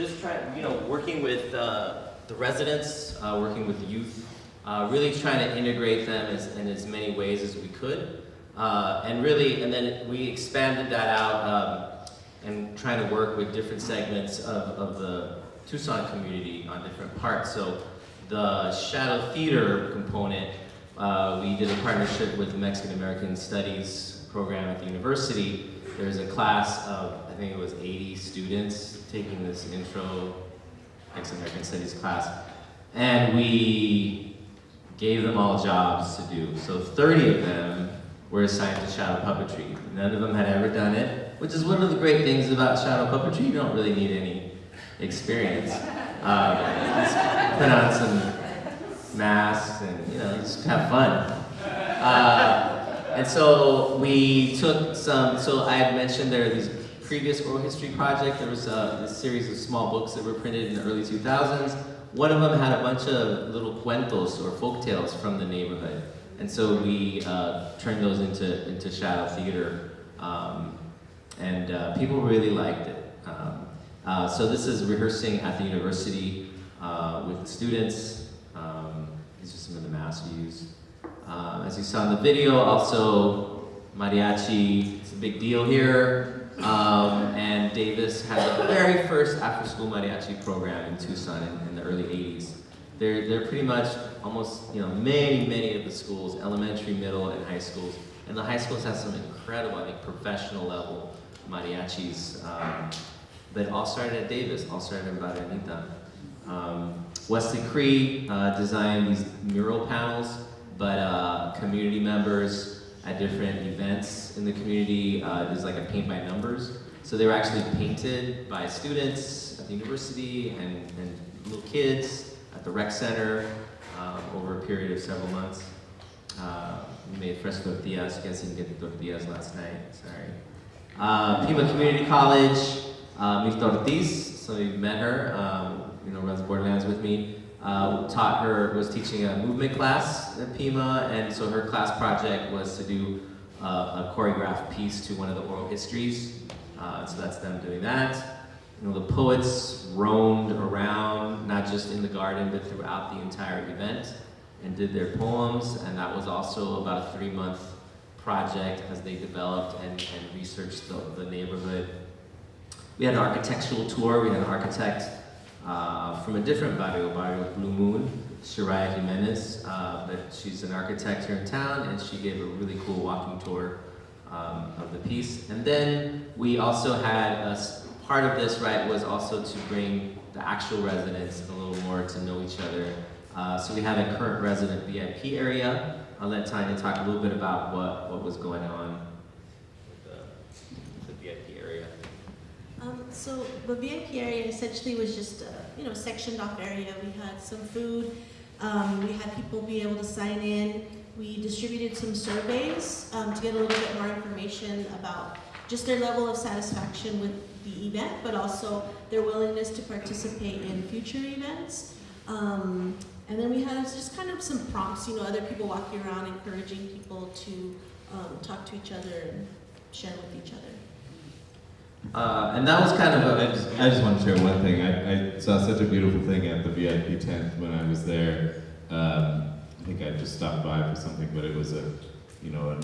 Just trying, you know, working with uh, the residents, uh, working with youth, uh, really trying to integrate them as, in as many ways as we could. Uh, and really, and then we expanded that out um, and trying to work with different segments of, of the Tucson community on different parts. So the Shadow Theater component, uh, we did a partnership with the Mexican American Studies program at the university. There's a class of, I think it was 80 students taking this intro Mexican American Studies class. And we gave them all jobs to do. So 30 of them were assigned to shadow puppetry. None of them had ever done it, which is one of the great things about shadow puppetry. You don't really need any experience. Uh, just put on some masks and, you know, just have fun. Uh, and so we took some, so I had mentioned there are these previous oral history project, there was a, series of small books that were printed in the early 2000s. One of them had a bunch of little cuentos or folk tales from the neighborhood. And so we uh, turned those into, into shadow theater. Um, and uh, people really liked it. Um, uh, so this is rehearsing at the university uh, with the students. Um, these are some of the we used. Uh, as you saw in the video, also mariachi, it's a big deal here. Um, and Davis had the very first after-school mariachi program in Tucson in, in the early 80s. They're, they're pretty much almost, you know, many, many of the schools, elementary, middle, and high schools, And the high schools have some incredible, I think, professional level mariachis um, that all started at Davis, all started in Barranita. Um, Wesley Creigh uh, designed these mural panels, but uh, community members at different events in the community, uh, there's like a paint by numbers. So they were actually painted by students at the university and, and little kids at the rec center um, over a period of several months. Uh, we made fresh tortillas. You guys didn't get the tortillas last night. Sorry. Uh, Pima Community College, uh, Mirta Ortiz. So you met her. Um, you know, runs Borderlands with me. Uh, taught her was teaching a movement class at Pima, and so her class project was to do uh, a choreographed piece to one of the oral histories. Uh, so that's them doing that. You know, the poets roamed around, not just in the garden, but throughout the entire event and did their poems, and that was also about a three-month project as they developed and, and researched the, the neighborhood. We had an architectural tour. We had an architect uh, from a different barrio, barrio Blue Moon, Shiraya Jimenez, uh, but she's an architect here in town, and she gave a really cool walking tour um, of the piece. And then we also had a part of this, right, was also to bring the actual residents a little more to know each other. Uh, so we had a current resident VIP area. I'll let Tanya talk a little bit about what, what was going on with the, the VIP area. Um, so the VIP area essentially was just a, you know, sectioned off area. We had some food, um, we had people be able to sign in. We distributed some surveys, um, to get a little bit more information about just their level of satisfaction with the event, but also their willingness to participate in future events. Um, and then we had just kind of some prompts, you know, other people walking around encouraging people to, um, talk to each other and share with each other. Uh, and that was kind of I a, just, I just want to share one thing. I, I saw such a beautiful thing at the VIP tent when I was there. Um, I think I just stopped by for something, but it was a, you know, an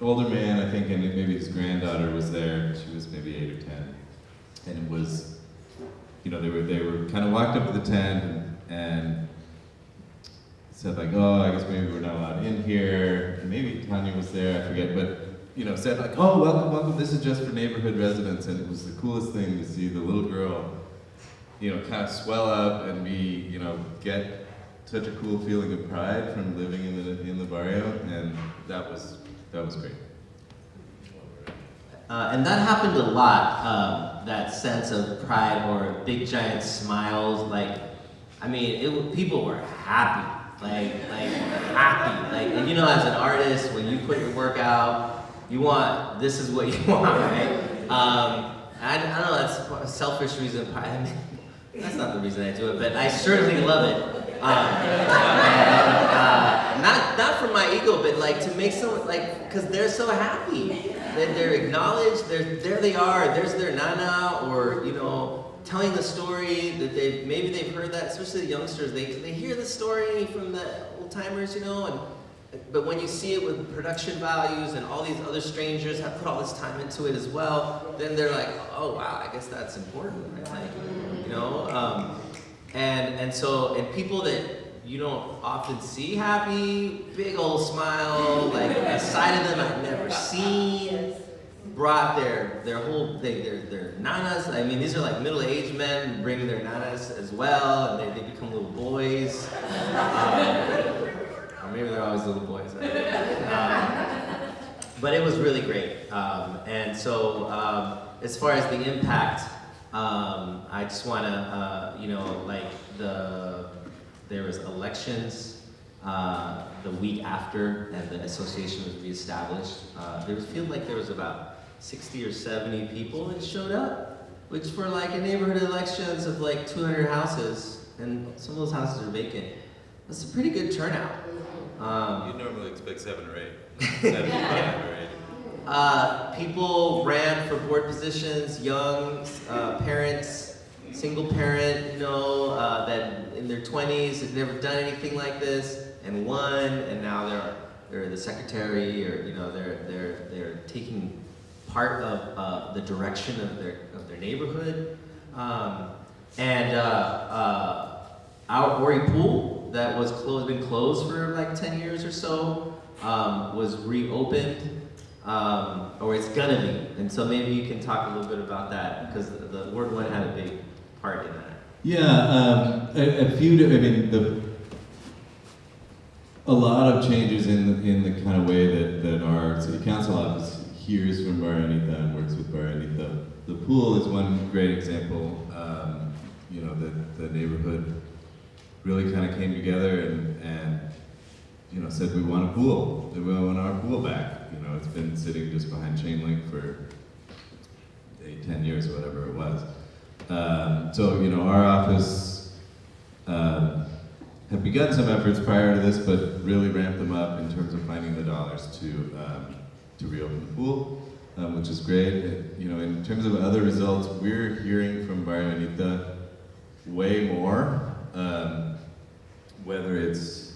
older man, I think, and maybe his granddaughter was there. She was maybe eight or ten, and it was, you know, they were they were kind of walked up to the tent and, and said like, oh, I guess maybe we're not allowed in here. And maybe Tanya was there, I forget, but you know, said like, oh, welcome, welcome. This is just for neighborhood residents, and it was the coolest thing to see the little girl, you know, kind of swell up and be, you know, get such a cool feeling of pride from living in the in the barrio, and that was that was great. Uh, and that happened a lot, um, that sense of pride or big giant smiles. Like, I mean, it, people were happy, like, like happy. Like, and you know, as an artist, when you put your work out, you want, this is what you (laughs) want, right? Um, I, I don't know, that's a selfish reason. I mean, that's not the reason I do it, but I certainly love it. Um, uh, not, not for my ego, but like to make someone, like, because they're so happy. That they're acknowledged, they're, there they are, there's their nana, or, you know, telling the story that they, maybe they've heard that, especially the youngsters, they, they hear the story from the old timers, you know, and, but when you see it with production values and all these other strangers have put all this time into it as well, then they're like, oh wow, I guess that's important, right? You know, um, and and so and people that you don't often see happy, big old smile, like a side of them I've never seen, brought their their whole they, their their nanas. I mean, these are like middle-aged men bringing their nanas as well, and they, they become little boys. Um, maybe they're always little boys. I. (laughs) Um, but it was really great. Um, and so, um, as far as the impact, um, I just want to, uh, you know, like the there was elections uh, the week after, and the association was reestablished. Uh, there was feel like there was about 60 or 70 people that showed up, which for like a neighborhood elections of like 200 houses, and some of those houses are vacant. That's a pretty good turnout. Um, You normally expect seven or eight, (laughs) or eight. uh, people ran for board positions, young uh, parents, single parent, you know, uh, that in their 20s had never done anything like this and won, and now they're they're the secretary, or you know, they're they're they're taking part of uh, the direction of their of their neighborhood, um, and uh, uh, our Oury pool that was closed, been closed for like 10 years or so, um, was reopened um, or it's gonna be. And so maybe you can talk a little bit about that because the, the Ward One had a big part in that. Yeah, um, a, a few. I mean, the a lot of changes in the, in the kind of way that, that our city council office hears from Bar Anita and works with Bar Anita. The pool is one great example. Um, you know, that the neighborhood really kind of came together and, and you know said we want a pool. We want our pool back. You know, it's been sitting just behind chain link for eight, ten years, whatever it was. Um, so, you know, our office um, have begun some efforts prior to this, but really ramped them up in terms of finding the dollars to, um, to reopen the pool, um, which is great. You know, in terms of other results, we're hearing from Barrio Anita way more, um, whether it's,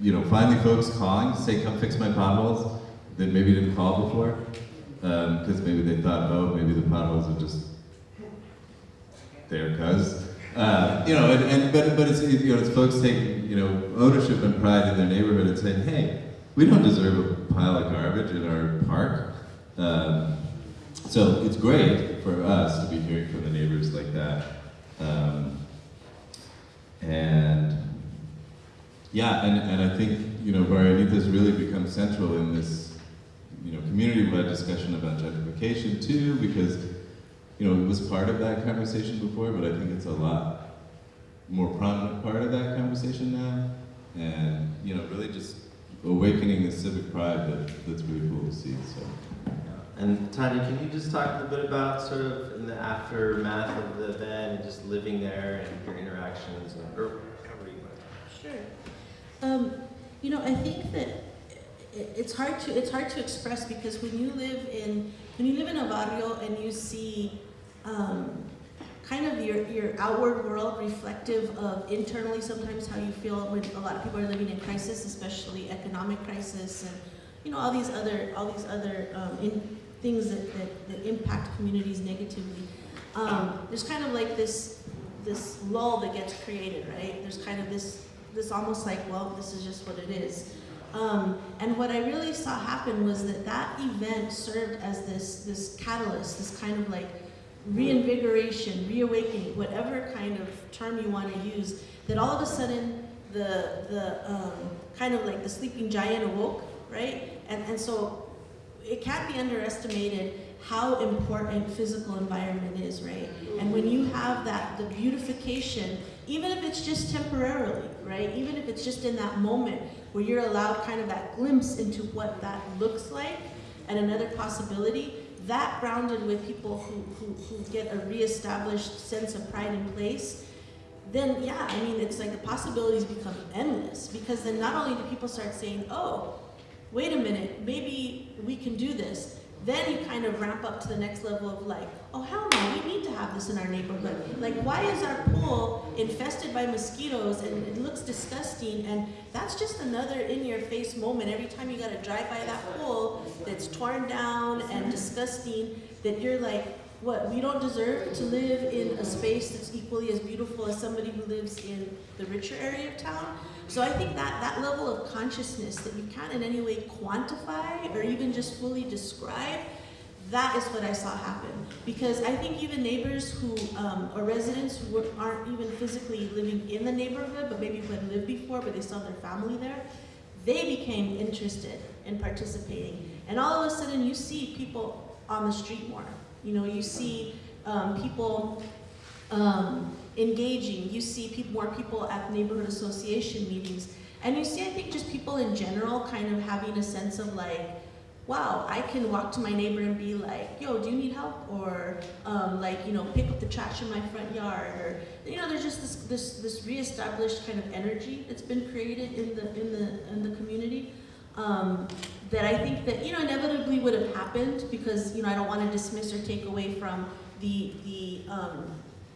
you know, finally folks calling to say, come fix my potholes, that maybe didn't call before, because maybe they thought, oh, maybe the potholes are just there cuz. Uh, you know, and, and but but it's you know it's folks taking you know ownership and pride in their neighborhood and saying, hey, we don't deserve a pile of garbage in our park. Um, so it's great for us to be hearing from the neighbors like that. Um, and yeah, and, and I think you know Barranita's really become central in this you know community-wide discussion about gentrification too, because you know, it was part of that conversation before, but I think it's a lot more prominent part of that conversation now. And, you know, really just awakening the civic pride that, that's really cool to see, so. And Tanya, can you just talk a bit about sort of in the aftermath of the event and just living there and your interactions and, or however you want. Sure. Um, you know, I think that it's hard to it's hard to express because when you live in when you live in a barrio and you see um, kind of your, your outward world reflective of internally sometimes how you feel when a lot of people are living in crisis, especially economic crisis and you know all these other all these other um, in, things that, that, that impact communities negatively. Um, there's kind of like this this lull that gets created, right? There's kind of this this almost like, well, this is just what it is. Um, and what I really saw happen was that that event served as this this catalyst, this kind of like reinvigoration, reawakening, whatever kind of term you want to use. That all of a sudden the the um, kind of like the sleeping giant awoke, right? And and so it can't be underestimated how important physical environment is, right? And when you have that, the beautification, even if it's just temporarily, right? Even if it's just in that moment where you're allowed kind of that glimpse into what that looks like and another possibility, that grounded with people who, who, who get a reestablished sense of pride in place, then yeah, I mean, it's like the possibilities become endless because then not only do people start saying, oh, wait a minute, maybe we can do this. Then you kind of ramp up to the next level of like, oh hell no, we need to have this in our neighborhood. Like why is our pool infested by mosquitoes and it looks disgusting and that's just another in your face moment every time you gotta drive by that pool that's torn down and disgusting that you're like, what, we don't deserve to live in a space that's equally as beautiful as somebody who lives in the richer area of town? So I think that that level of consciousness that you can't in any way quantify or even just fully describe, that is what I saw happen. Because I think even neighbors who, um, or residents who aren't even physically living in the neighborhood, but maybe who had lived before, but they have their family there, they became interested in participating. And all of a sudden you see people on the street more. You know, you see um, people um, engaging. You see people, more people at neighborhood association meetings. And you see, I think, just people in general kind of having a sense of like, wow, I can walk to my neighbor and be like, yo, do you need help? Or um, like, you know, pick up the trash in my front yard. Or, you know, there's just this, this, this reestablished kind of energy that's been created in the, in the, in the community. Um, that I think that, you know, inevitably would have happened because, you know, I don't want to dismiss or take away from the, the, um,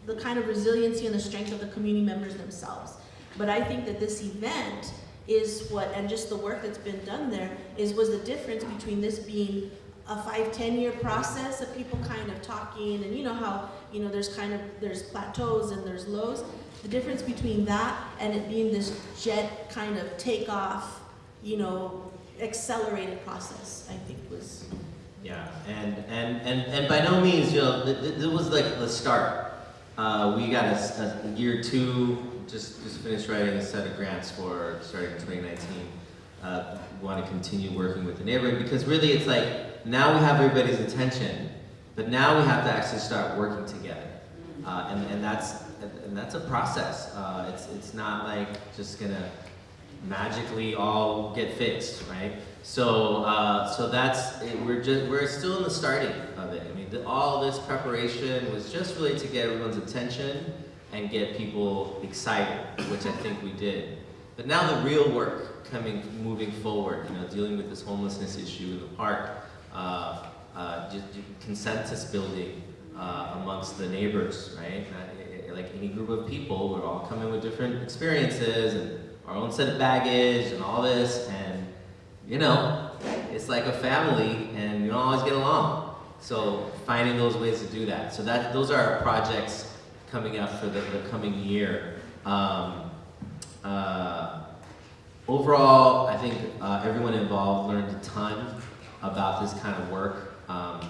the kind of resiliency and the strength of the community members themselves. But I think that this event is what, and just the work that's been done there, is was the difference between this being a five, ten year process of people kind of talking, and you know how, you know, there's kind of, there's plateaus and there's lows. The difference between that and it being this jet kind of takeoff, you know, accelerated process, I think was. Yeah, and, and, and, and by no means, you know, it was like the start. Uh, we got a year two, just, just finished writing a set of grants for starting in 2019. Uh, want to continue working with the neighborhood because really it's like now we have everybody's attention, but now we have to actually start working together. Uh, and, and that's and that's a process. Uh, it's, it's not like just gonna magically all get fixed, right? So, uh, so that's it, we're just we're still in the starting of it. I mean, the, all this preparation was just really to get everyone's attention and get people excited, which I think we did. But now the real work coming, moving forward, you know, dealing with this homelessness issue in the park, uh, uh, consensus building uh, amongst the neighbors, right? Like any group of people, we're all coming with different experiences and our own set of baggage and all this, and you know, it's like a family, and you don't always get along. So finding those ways to do that. So that those are our projects coming up for the, the coming year. Um, uh, overall, I think uh, everyone involved learned a ton about this kind of work. Um,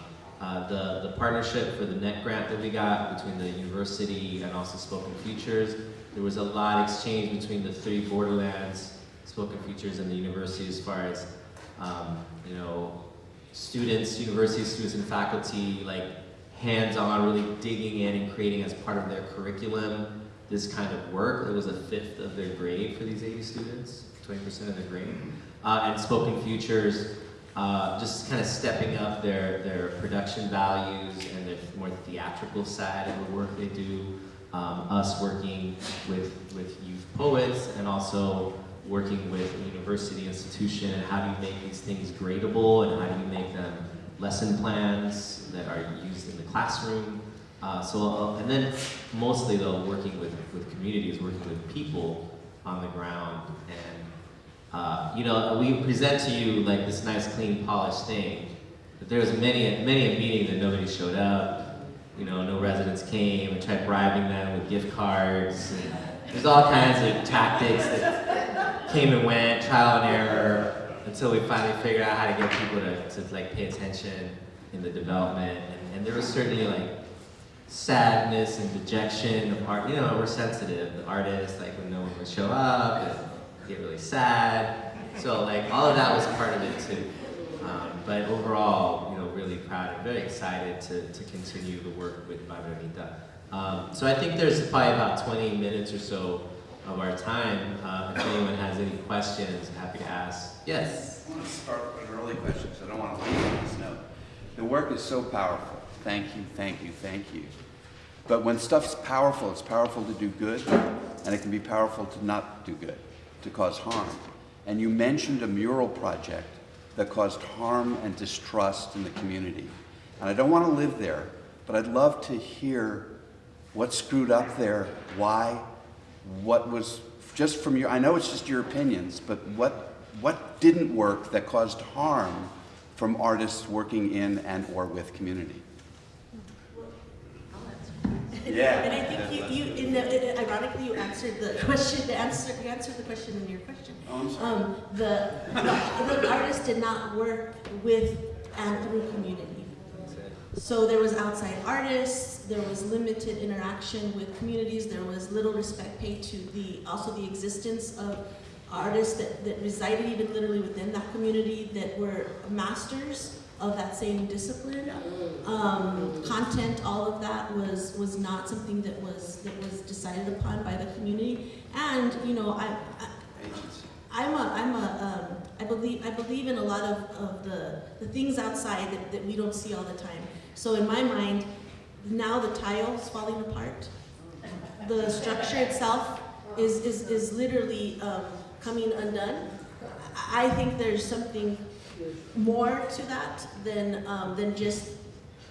uh, the, the partnership for the NET grant that we got between the university and also Spoken Futures, there was a lot exchanged between the three borderlands, Spoken Futures and the university as far as, um, you know, students, university students and faculty, like hands-on, really digging in and creating as part of their curriculum this kind of work. It was a fifth of their grade for these 80 students, 20% of their grade. Uh, and Spoken Futures, uh, just kind of stepping up their, their production values and their more theatrical side of the work they do. Um, us working with, with youth poets and also working with a university institution and how do you make these things gradable and how do you make them lesson plans that are used in the classroom. Uh, so, uh, and then mostly though, working with, with communities, working with people on the ground and uh, you know, we present to you like this nice, clean, polished thing, but there was many, many a meeting that nobody showed up. You know, no residents came. We tried bribing them with gift cards. And there's all kinds of tactics that came and went, trial and error, until we finally figured out how to get people to, to like pay attention in the development. And, and there was certainly like sadness and dejection of art. You know, we're sensitive. The artists, like when no one would show up, and get really sad. So like all of that was part of it too. Um, but overall, really proud and very excited to, to continue the work with Barbarita. Um, so I think there's probably about 20 minutes or so of our time. Uh, if anyone has any questions, happy to ask. Yes? I want to start with an early question because I don't want to leave this note. The work is so powerful. Thank you, thank you, thank you. But when stuff's powerful, it's powerful to do good, and it can be powerful to not do good, to cause harm. And you mentioned a mural project that caused harm and distrust in the community. And I don't want to live there, but I'd love to hear what screwed up there, why, what was, just from your, I know it's just your opinions, but what, what didn't work that caused harm from artists working in and or with community? Yeah. And I think you, you in the, ironically, you answered the (laughs) question, the answer, you answered the question in your question. Oh, I'm sorry. Um, the, the, the artist did not work with and through community. So there was outside artists, there was limited interaction with communities, there was little respect paid to the, also the existence of artists that, that resided even literally within that community that were masters of that same discipline. Um, content, all of that was was not something that was that was decided upon by the community. And you know, I, I I'm a, I'm a, um, I believe, I believe in a lot of, of the, the things outside that, that we don't see all the time. So in my mind, now the tile is falling apart. The structure itself is, is, is literally um, coming undone. I think there's something more to that than, um, than just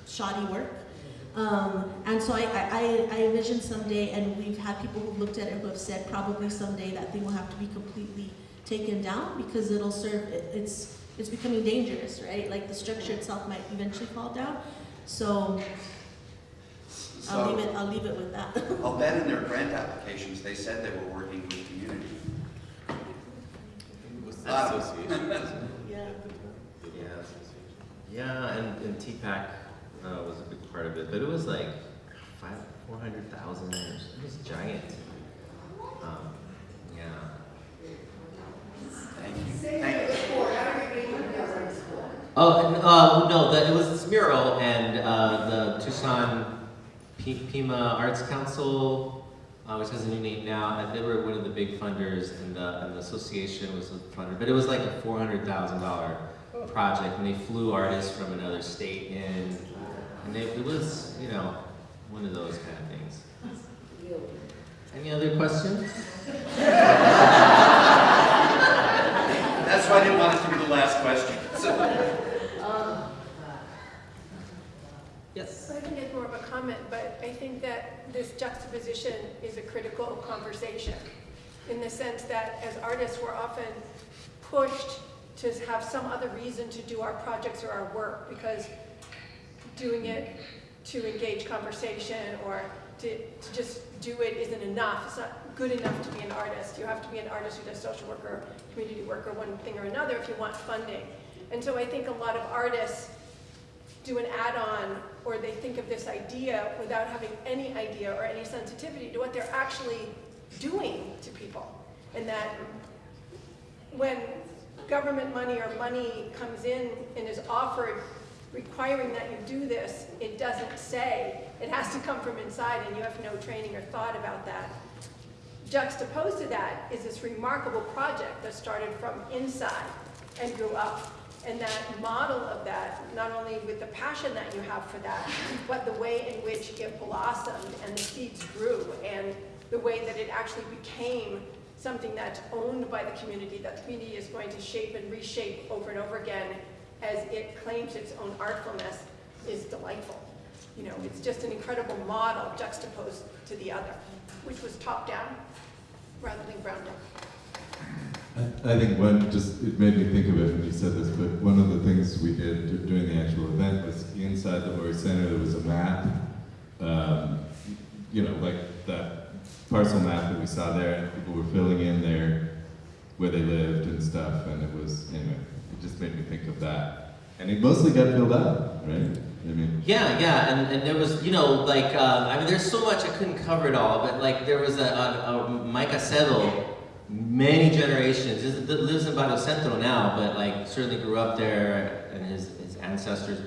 shoddy work. Um, and so I, I, I envision someday, and we've had people who've looked at it who have said probably someday that thing will have to be completely taken down because it'll serve, it, it's, it's becoming dangerous, right? Like the structure itself might eventually fall down. So I'll leave it, I'll leave it with that. (laughs) I'll bet in their grant applications, they said they were working with community. Association. Yeah, and, and TPAC uh, was a big part of it, but it was like five, four hundred thousand. It was giant. Um, yeah. Thank you. Thank you. Oh, and, uh, no, the, it was this mural, and uh, the Tucson P- Pima Arts Council, uh, which has a new name now, and they were one of the big funders, and the, and the association was a funder. But it was like a four hundred thousand dollar project, and they flew artists from another state in, and they, it was, you know, one of those kind of things. Any other questions? That's why I didn't want it to be the last question. So- Yes. I think it's more of a comment, but I think that this juxtaposition is a critical conversation in the sense that as artists, we're often pushed to have some other reason to do our projects or our work because doing it to engage conversation or to, to just do it isn't enough. It's not good enough to be an artist. You have to be an artist who does social work or community work or one thing or another if you want funding. And so I think a lot of artists do an add-on or they think of this idea without having any idea or any sensitivity to what they're actually doing to people. And that when government money or money comes in and is offered requiring that you do this, it doesn't say, it has to come from inside and you have no training or thought about that. Juxtaposed to that is this remarkable project that started from inside and grew up. And that model of that, not only with the passion that you have for that, but the way in which it blossomed and the seeds grew and the way that it actually became something that's owned by the community, that the community is going to shape and reshape over and over again as it claims its own artfulness is delightful. You know, it's just an incredible model juxtaposed to the other, which was top down rather than ground up. I, think one, just, it made me think of it when you said this, but one of the things we did during the actual event was inside the Oury Center, there was a map, um, you know, like that parcel map that we saw there, and people were filling in their, where they lived and stuff, and it was, anyway, it just made me think of that. And it mostly got filled out, right? I mean, Yeah, yeah, and, and there was, you know, like, uh, I mean, there's so much I couldn't cover it all, but like, there was a, a, a Mike Acedo, many generations, lives in Barrio Centro now, but like, certainly grew up there, and his, his ancestors.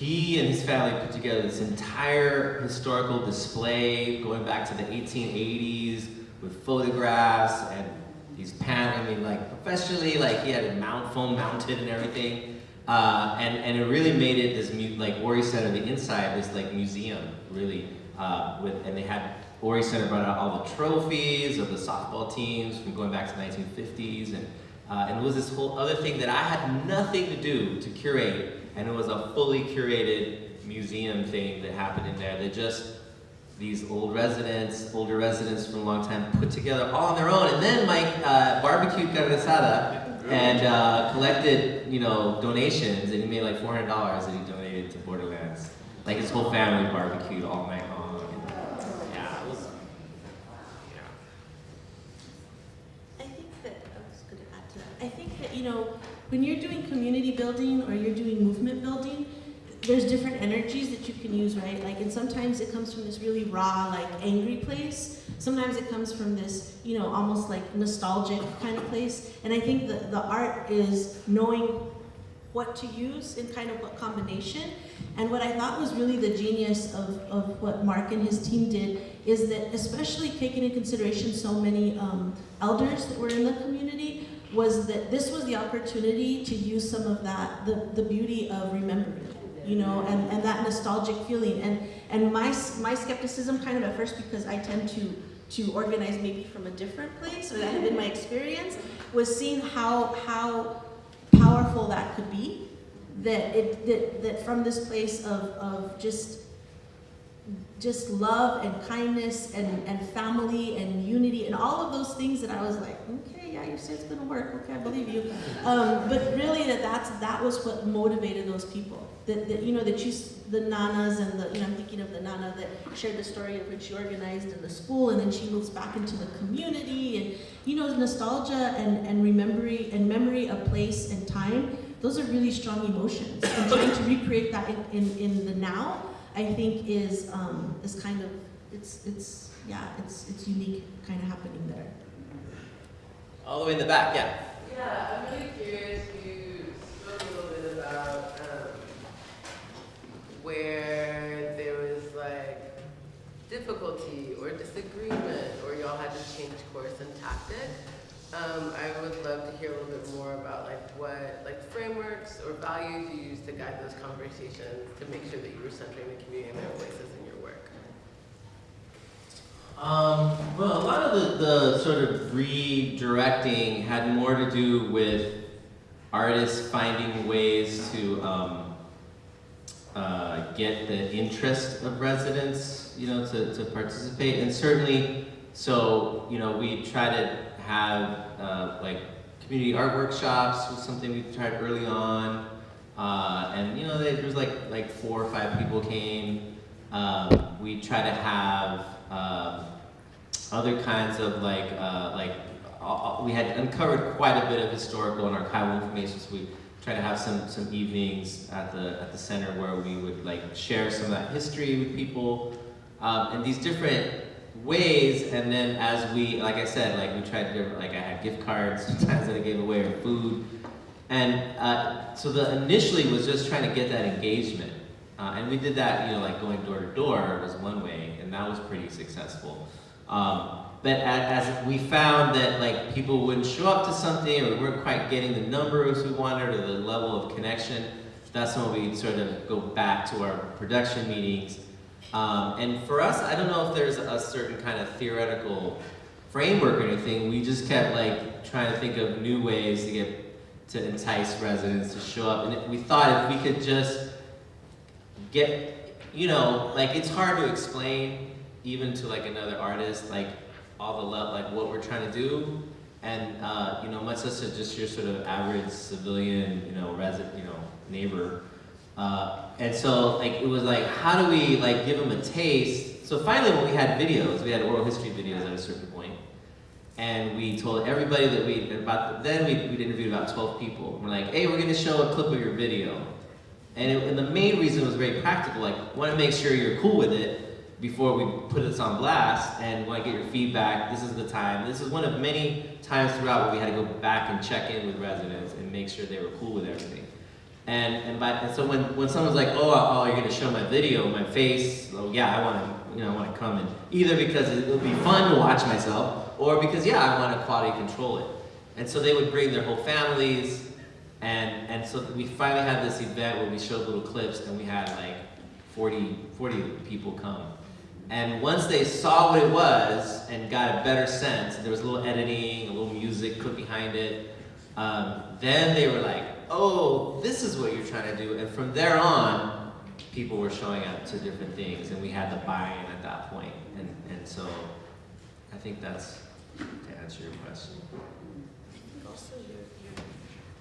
He and his family put together this entire historical display going back to the 1880s with photographs and these pan, I mean, like, professionally, like, he had it mount, phone mounted and everything. Uh, and, and it really made it this, like, Oury Center, the inside, this, like, museum, really, uh, with, and they had, Oury Center brought out all the trophies of the softball teams from going back to the 1950s, and, uh, and it was this whole other thing that I had nothing to do to curate, and it was a fully curated museum thing that happened in there that just, these old residents, older residents from a long time, put together all on their own, and then Mike uh, barbecued carne asada and uh, collected, you know, donations, and he made like four hundred dollars that he donated to Borderlands. Like his whole family barbecued all night long. Yeah, it was. I think that, I was gonna add to that, I think that, you know, when you're doing community building or you're doing movement building, there's different energies that you can use, right? Like, and sometimes it comes from this really raw, like angry place. Sometimes it comes from this, you know, almost like nostalgic kind of place. And I think that the art is knowing what to use in kind of what combination. And what I thought was really the genius of, of what Mark and his team did is that, especially taking into consideration so many um, elders that were in the community, was that this was the opportunity to use some of that, the, the beauty of remembering, you know, and, and that nostalgic feeling. And, and my, my skepticism kind of at first, because I tend to, to organize maybe from a different place, or that had been my experience, was seeing how, how powerful that could be. That it that, that from this place of, of just just love and kindness and, and family and unity and all of those things that I was like, okay, yeah, you say it's gonna work, okay, I believe you. Um, but really that that's, that was what motivated those people. That, that you know, that you, the nanas and the, you know, I'm thinking of the nana that shared the story of when she organized in the school and then she moves back into the community and, you know, nostalgia and, and remembering and memory of place and time those are really strong emotions. And trying to recreate that in, in, in the now, I think is, um, is kind of, it's, it's, yeah, it's, it's unique kind of happening there. All the way in the back, yeah. Yeah, I'm really curious. You spoke a little bit about um, where there was like difficulty or disagreement, or y'all had to change course and tactic. Um, I would love to hear a little bit more about like what like frameworks or values you use to guide those conversations to make sure that you were centering the community and their voices. Um, well, a lot of the, the sort of redirecting had more to do with artists finding ways to um, uh, get the interest of residents, you know, to, to participate. And certainly, so, you know, we try to have uh, like community art workshops was something we tried early on. Uh, and, you know, there was like, like four or five people came. Um, we try to have um, other kinds of like, uh, like uh, we had uncovered quite a bit of historical and archival information, so we try to have some, some evenings at the, at the center where we would like share some of that history with people. Um, in these different ways, and then as we, like I said, like we tried to, like I had gift cards (laughs) sometimes that I gave away or food, and uh, so the initially was just trying to get that engagement. Uh, and we did that, you know, like going door to door was one way, and that was pretty successful. Um, but as, we found that like people wouldn't show up to something, or we weren't quite getting the numbers we wanted, or the level of connection, that's when we sort of go back to our production meetings. Um, and for us, I don't know if there's a certain kind of theoretical framework or anything. We just kept like trying to think of new ways to get to entice residents to show up. And we thought if we could just get, you know, like it's hard to explain even to like another artist, like all the love, like what we're trying to do. And, uh, you know, much less just your sort of average civilian, you know, resident, you know, neighbor. Uh, and so like it was like, how do we like give them a taste? So finally when we had videos, we had oral history videos at a certain point, and we told everybody that we, about, then we, we'd interviewed about 12 people. We're like, hey, we're gonna show a clip of your video. And, it, and the main reason was very practical, like, wanna make sure you're cool with it before we put this on blast and wanna get your feedback. This is the time. This is one of many times throughout where we had to go back and check in with residents and make sure they were cool with everything. And, and, by, and so when, when someone's like, oh, uh, oh, you're gonna show my video, my face, oh yeah, I wanna, you know, I wanna come in. Either because it'll be fun to watch myself, or because, yeah, I wanna quality control it. And so they would bring their whole families, and, and so we finally had this event where we showed little clips, and we had like 40, 40 people come. And once they saw what it was and got a better sense, there was a little editing, a little music put behind it, um, then they were like, oh, this is what you're trying to do. And from there on, people were showing up to different things, and we had the buy-in at that point. And, and so I think that's to answer your question.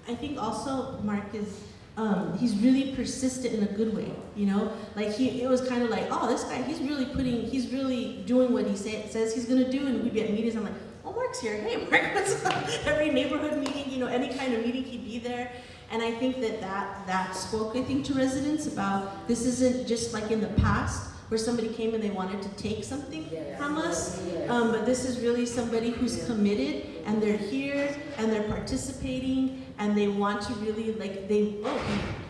I think also Mark is um, he's really persistent in a good way, you know? Like he, it was kind of like, oh, this guy, he's really putting, he's really doing what he say, says he's gonna do, and we'd be at meetings, I'm like, oh, Mark's here, hey, Mark, (laughs) what's up? Every neighborhood meeting, you know, any kind of meeting, he'd be there. And I think that that, that spoke, I think, to residents about, this isn't just like in the past, where somebody came and they wanted to take something from us, um, but this is really somebody who's committed, and they're here, and they're participating, and they want to really, like, they, oh,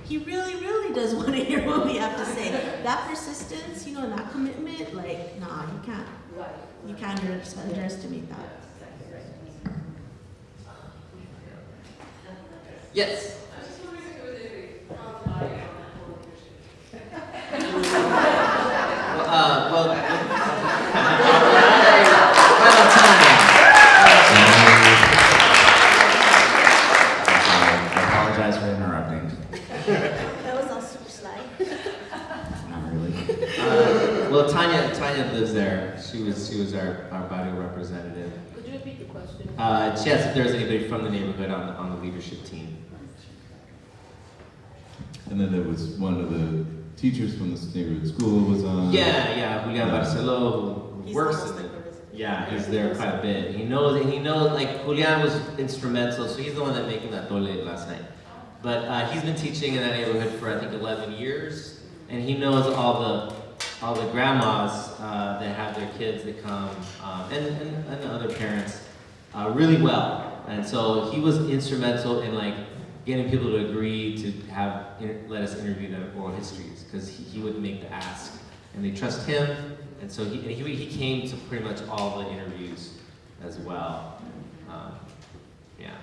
he, he really, really does (laughs) want to hear what we have to say. That persistence, you know, and that commitment, like, nah, you can't, you can't underestimate that. Yes? (laughs) Uh, well, Tanya, Tanya lives there. She was, she was our, our barrio representative. Could you repeat the question? Uh, she asked if there was anybody from the neighborhood on, the- on the leadership team. And then there was one of the teachers from the neighborhood school was on. Yeah, yeah, Julian Barcelo, who works in like it. Yeah, he's there quite a bit. He knows, and he knows, like, Julian was instrumental, so he's the one that making that tole last night. but uh, he's been teaching in that neighborhood for I think 11 years, and he knows all the all the grandmas uh, that have their kids that come, um, and, and, and other parents uh, really well. And so he was instrumental in like getting people to agree to have let us interview their oral histories because he, he would make the ask, and they trust him. And so he, and he, he came to pretty much all the interviews as well. Um, yeah.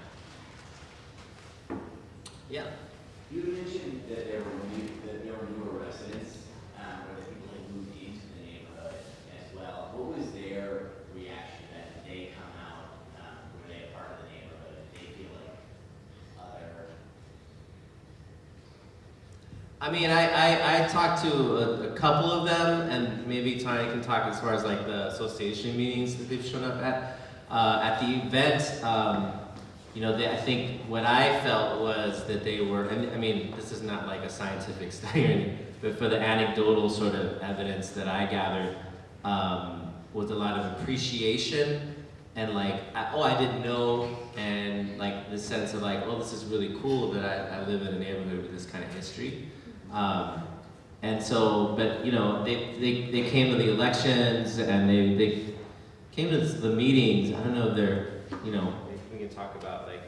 Yeah. You mentioned that there were new, that there were newer residents, um, or that people had moved into the neighborhood as well. What was their reaction that they come out? Um, were they a part of the neighborhood? Did they feel like other? I mean, I, I, I talked to a, a couple of them, and maybe Tanya can talk as far as like the association meetings that they've shown up at. Uh, at the event, um, you know, they, I think what I felt was that they were, and I mean, this is not like a scientific (laughs) study but for the anecdotal sort of evidence that I gathered, um, was a lot of appreciation and like, I, oh, I didn't know, and like the sense of like, oh, this is really cool that I, I live in a neighborhood with this kind of history. Um, and so, but you know, they, they, they came to the elections and they, they came to the meetings. I don't know if they're, you know, we can talk about like.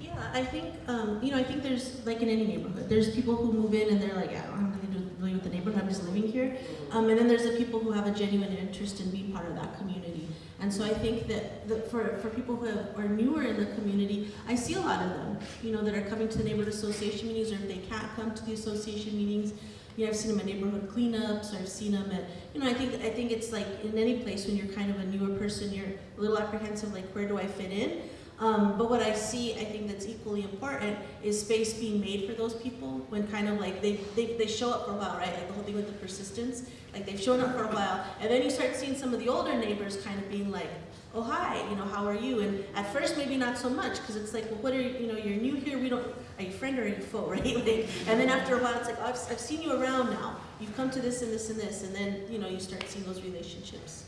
Yeah, I think, um, you know, I think there's, like in any neighborhood, there's people who move in and they're like, I don't have really with the neighborhood, I'm just living here. Um, and then there's the people who have a genuine interest in being part of that community. And so I think that, that for, for people who have, are newer in the community, I see a lot of them, you know, that are coming to the neighborhood association meetings, or if they can't come to the association meetings, you know, I've seen them at neighborhood cleanups, or I've seen them at, you know, I think, I think it's like in any place when you're kind of a newer person, you're a little apprehensive, like, where do I fit in? Um, but what I see, I think that's equally important, is space being made for those people when kind of like they, they, they show up for a while, right? Like the whole thing with the persistence, like they've shown up for a while, and then you start seeing some of the older neighbors kind of being like, oh hi, you know, how are you? And at first maybe not so much, because it's like, well, what are you, you know, you're new here, we don't, are you friend or are you foe, (laughs) right? Like, and then after a while, it's like, oh, I've, I've seen you around now, you've come to this and this and this, and then, you know, you start seeing those relationships.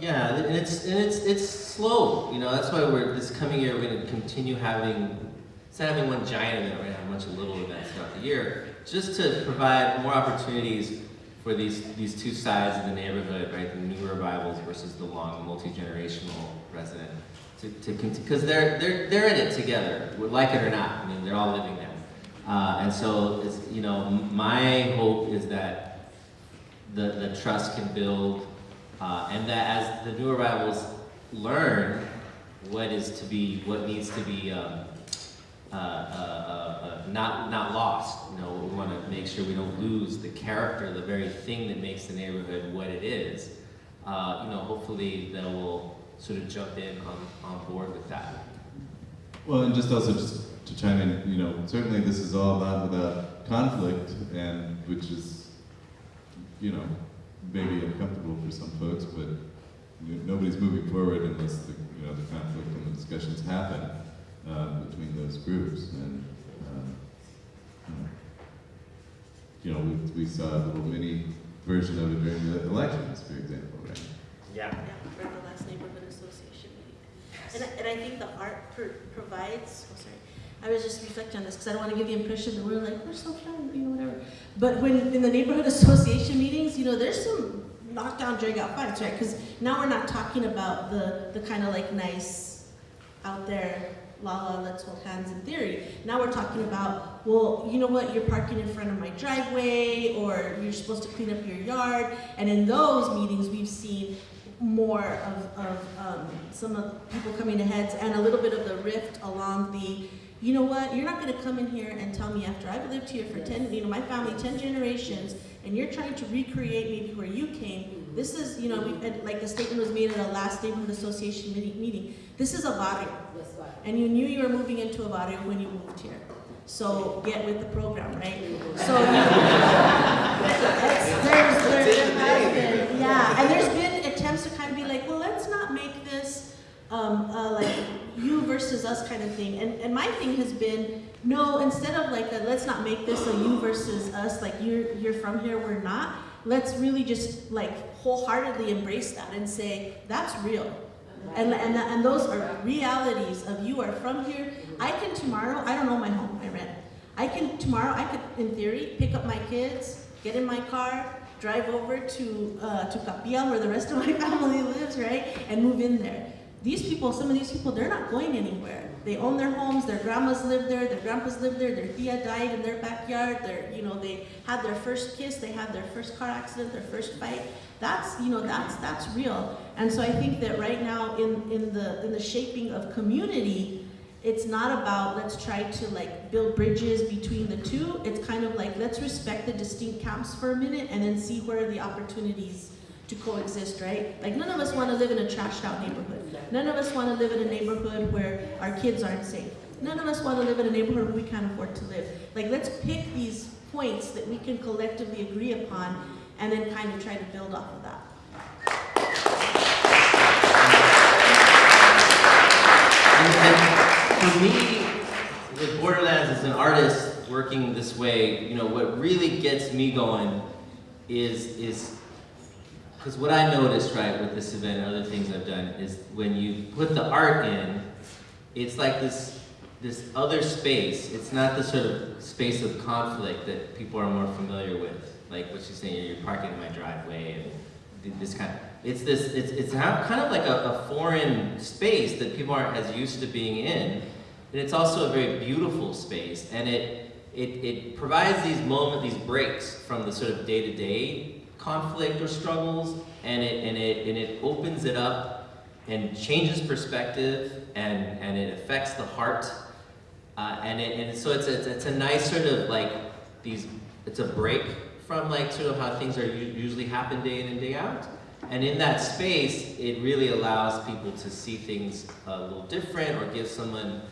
Yeah, and it's and it's it's slow. You know, that's why we're this coming year we're going to continue having instead of having one giant event, we're going to have a bunch of little events throughout the year, just to provide more opportunities for these these two sides of the neighborhood, right? The new revivals versus the long multi generational resident. To to because they're they're they're in it together, like it or not. I mean, they're all living there, uh, and so it's you know my hope is that the the trust can build uh, and that as the new arrivals learn what is to be, what needs to be um, uh, uh, uh, not, not lost, you know, we want to make sure we don't lose the character, the very thing that makes the neighborhood what it is. Uh, you know, hopefully they will sort of jump in on, on board with that. Well, and just also just to chime in, you know, certainly this is all not without conflict, and which is, you know, maybe uncomfortable for some folks, but nobody's moving forward unless the, you know, the conflict and the discussions happen uh, between those groups. And, um, you know, we, we saw a little mini version of it during the elections, for example, right? Yeah. Yeah, for the last neighborhood association meeting. And, I- and I think the art pro- provides, oh, sorry, I was just reflecting on this because I don't want to give the impression that we're like, we're so fun, you know, whatever. But when, in the neighborhood association meetings, you know, there's some knockdown, drag out fights, right? Because now we're not talking about the, the kind of like nice, out there, la la, let's hold hands in theory. Now we're talking about, well, you know what, you're parking in front of my driveway, or you're supposed to clean up your yard. And in those meetings, we've seen more of, of um, some of people coming to heads and a little bit of the rift along the you know what, you're not gonna come in here and tell me after I've lived here for ten, you know, my family, ten generations, and you're trying to recreate maybe where you came, this is, you know, we, like the statement was made at a last neighborhood association meeting, meeting, this is a barrio. And you knew you were moving into a barrio when you moved here. So get with the program, right? So, you (laughs) know, there's, there's, there has been, yeah, and there's been attempts to kind of be like, well, let's not make this, um, uh, like, you versus us kind of thing. And, and my thing has been, no, instead of like, a, let's not make this a you versus us, like you're, you're from here, we're not. Let's really just like wholeheartedly embrace that and say, that's real. And, and, and those are realities of you are from here. I can tomorrow, I don't own my home, I rent. I can, tomorrow, I could, in theory, pick up my kids, get in my car, drive over to, uh, to Capilla where the rest of my (laughs) family lives, right? And move in there. These people, some of these people, they're not going anywhere. They own their homes, their grandmas live there, their grandpas live there, their tia died in their backyard, their, you know, they had their first kiss, they had their first car accident, their first fight. That's, you know, that's, that's real. And so I think that right now in, in the, in the shaping of community, it's not about let's try to like build bridges between the two. It's kind of like let's respect the distinct camps for a minute and then see where the opportunities to coexist, right? Like none of us want to live in a trashed out neighborhood. None of us want to live in a neighborhood where our kids aren't safe. None of us want to live in a neighborhood where we can't afford to live. Like let's pick these points that we can collectively agree upon and then kind of try to build off of that. And, and for me, with Borderlands as an artist working this way, you know, what really gets me going is is because what I noticed, right, with this event and other things I've done is when you put the art in, it's like this this other space. It's not the sort of space of conflict that people are more familiar with. Like what she's saying, you're parking in my driveway and this kind of, it's this, it's, it's kind of like a, a foreign space that people aren't as used to being in. And it's also a very beautiful space and it, it, it provides these moments, these breaks from the sort of day-to-day conflict or struggles and it, and, it, and it opens it up and changes perspective and, and it affects the heart. Uh, and, it, and so it's a, it's a nice sort of like these, it's a break from like sort of how things are usually happen day in and day out. And in that space, it really allows people to see things a little different or give someone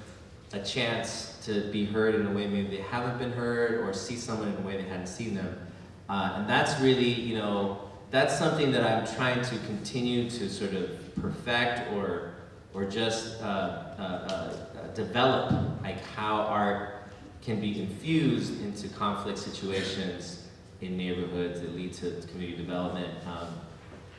a chance to be heard in a way maybe they haven't been heard or see someone in a way they hadn't seen them. Uh, and that's really, you know, that's something that I'm trying to continue to sort of perfect or, or just uh, uh, uh develop, like how art can be infused into conflict situations in neighborhoods that lead to community development. Um,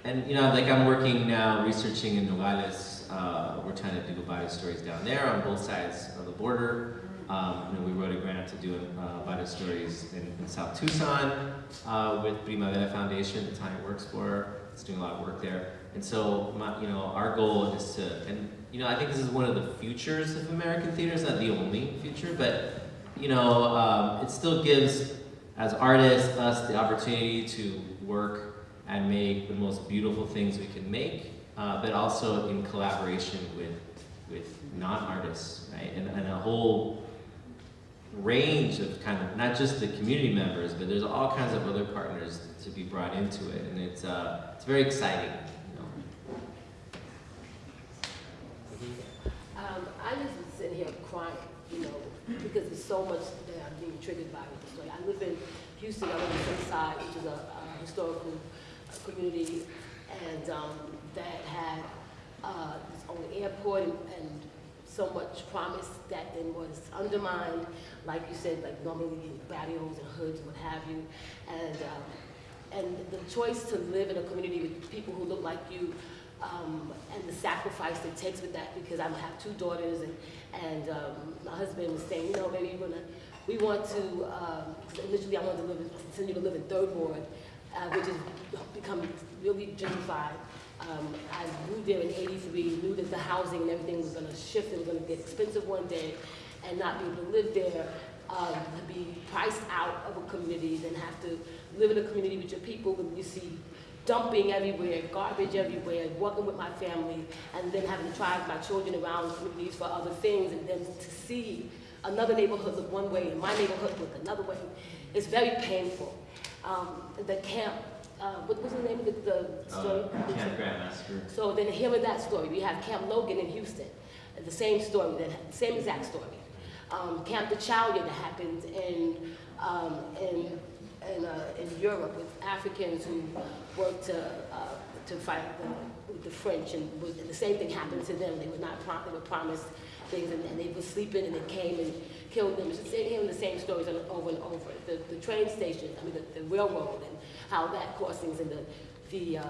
and you know, like I'm working now researching in Nogales. Uh, we're trying to do Barrio Stories down there on both sides of the border. Um, and we wrote a grant to do uh, Barrio Stories in, in South Tucson uh, with Primavera Foundation, the Tanya works for. It's doing a lot of work there. And so, my, you know, our goal is to, and you know, I think this is one of the futures of American theater. It's not the only future, but you know, um, it still gives as artists, us the opportunity to work and make the most beautiful things we can make, uh, but also in collaboration with, with non-artists, right? And, and a whole range of kind of, not just the community members, but there's all kinds of other partners to be brought into it. And it's, uh, it's very exciting. You know? um, I just sitting here crying, you know, because there's so much that I'm being triggered by with the story. I live in Houston, I live in Sunnyside, which is a, a historical community, and um, that had uh, its own airport and, and, so much promise that then was undermined, like you said, like normally in barrios and hoods and what have you, and um, and the choice to live in a community with people who look like you um, and the sacrifice that takes with that because I have two daughters and, and um, my husband was saying, you know, maybe we're gonna, we want to, um, initially I wanted to live, in, continue to live in Third Ward, uh, which has become really gentrified. Um, I moved there in 83, knew that the housing and everything was gonna shift, it was gonna get expensive one day and not be able to live there, um, to be priced out of a community, then have to live in a community with your people when you see dumping everywhere, garbage everywhere, working with my family, and then having to drive my children around communities for other things, and then to see another neighborhood look one way and my neighborhood look another way, it's very painful. Um, the camp, uh, what was the name of the, the story? Uh, camp Grant Massacre. So then hearing that story, we have Camp Logan in Houston, the same story, the same exact story. Um, camp the that happened in, um, in in, uh, in Europe with Africans who worked to, uh, to fight the, the French, and, was, the same thing happened to them. They were not prom they were promised things, and, and, they were sleeping, and they came and killed them. It's just hearing the same stories over and over. The, the train station, I mean, the, the railroad, and how that caused things, and the, the uh,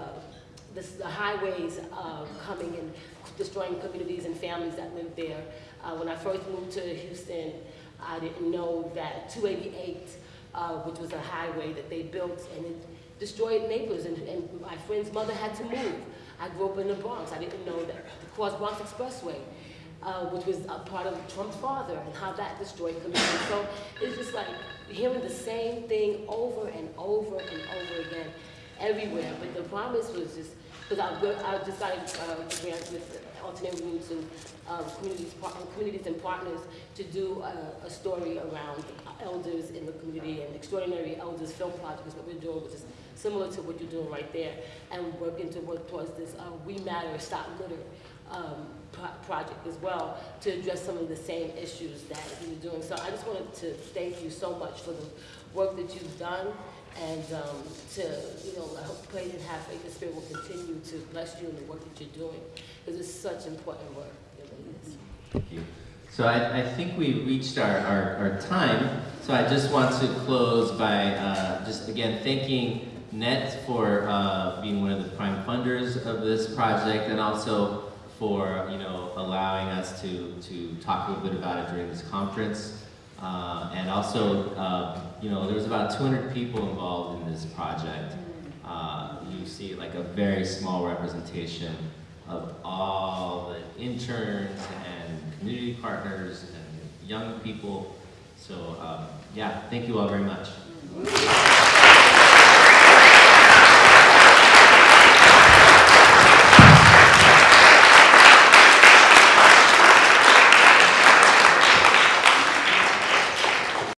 this, the highways uh, coming and destroying communities and families that live there. Uh, when I first moved to Houston, I didn't know that 288, uh, which was a highway that they built, and it destroyed neighbors, and, and my friend's mother had to move. I grew up in the Bronx. I didn't know that the Cross Bronx Expressway, uh, which was a part of Trump's father, and how that destroyed communities. So it's just like hearing the same thing over and over and over again everywhere. But the promise was just, because I, I a uh, grant with Alternate Roots and um, communities, and communities and partners to do a, a story around elders in the community and extraordinary elders film project is what we're doing, which is similar to what you're doing right there, and working to work towards this uh, We Matter, Stop Litter um, project as well to address some of the same issues that you're doing. So I just wanted to thank you so much for the work that you've done and um, to, you know, I hope, pray and have faith the Spirit will continue to bless you in the work that you're doing because it's such important work. Thank you. So I, I think we reached our, our, our time. So I just want to close by uh, just again thanking NET for uh, being one of the prime funders of this project and also for you know allowing us to, to talk a little bit about it during this conference. Uh, and also, uh, you know, there was about 200 people involved in this project. Uh, you see like a very small representation of all the interns and community partners and young people. So um, yeah, thank you all very much.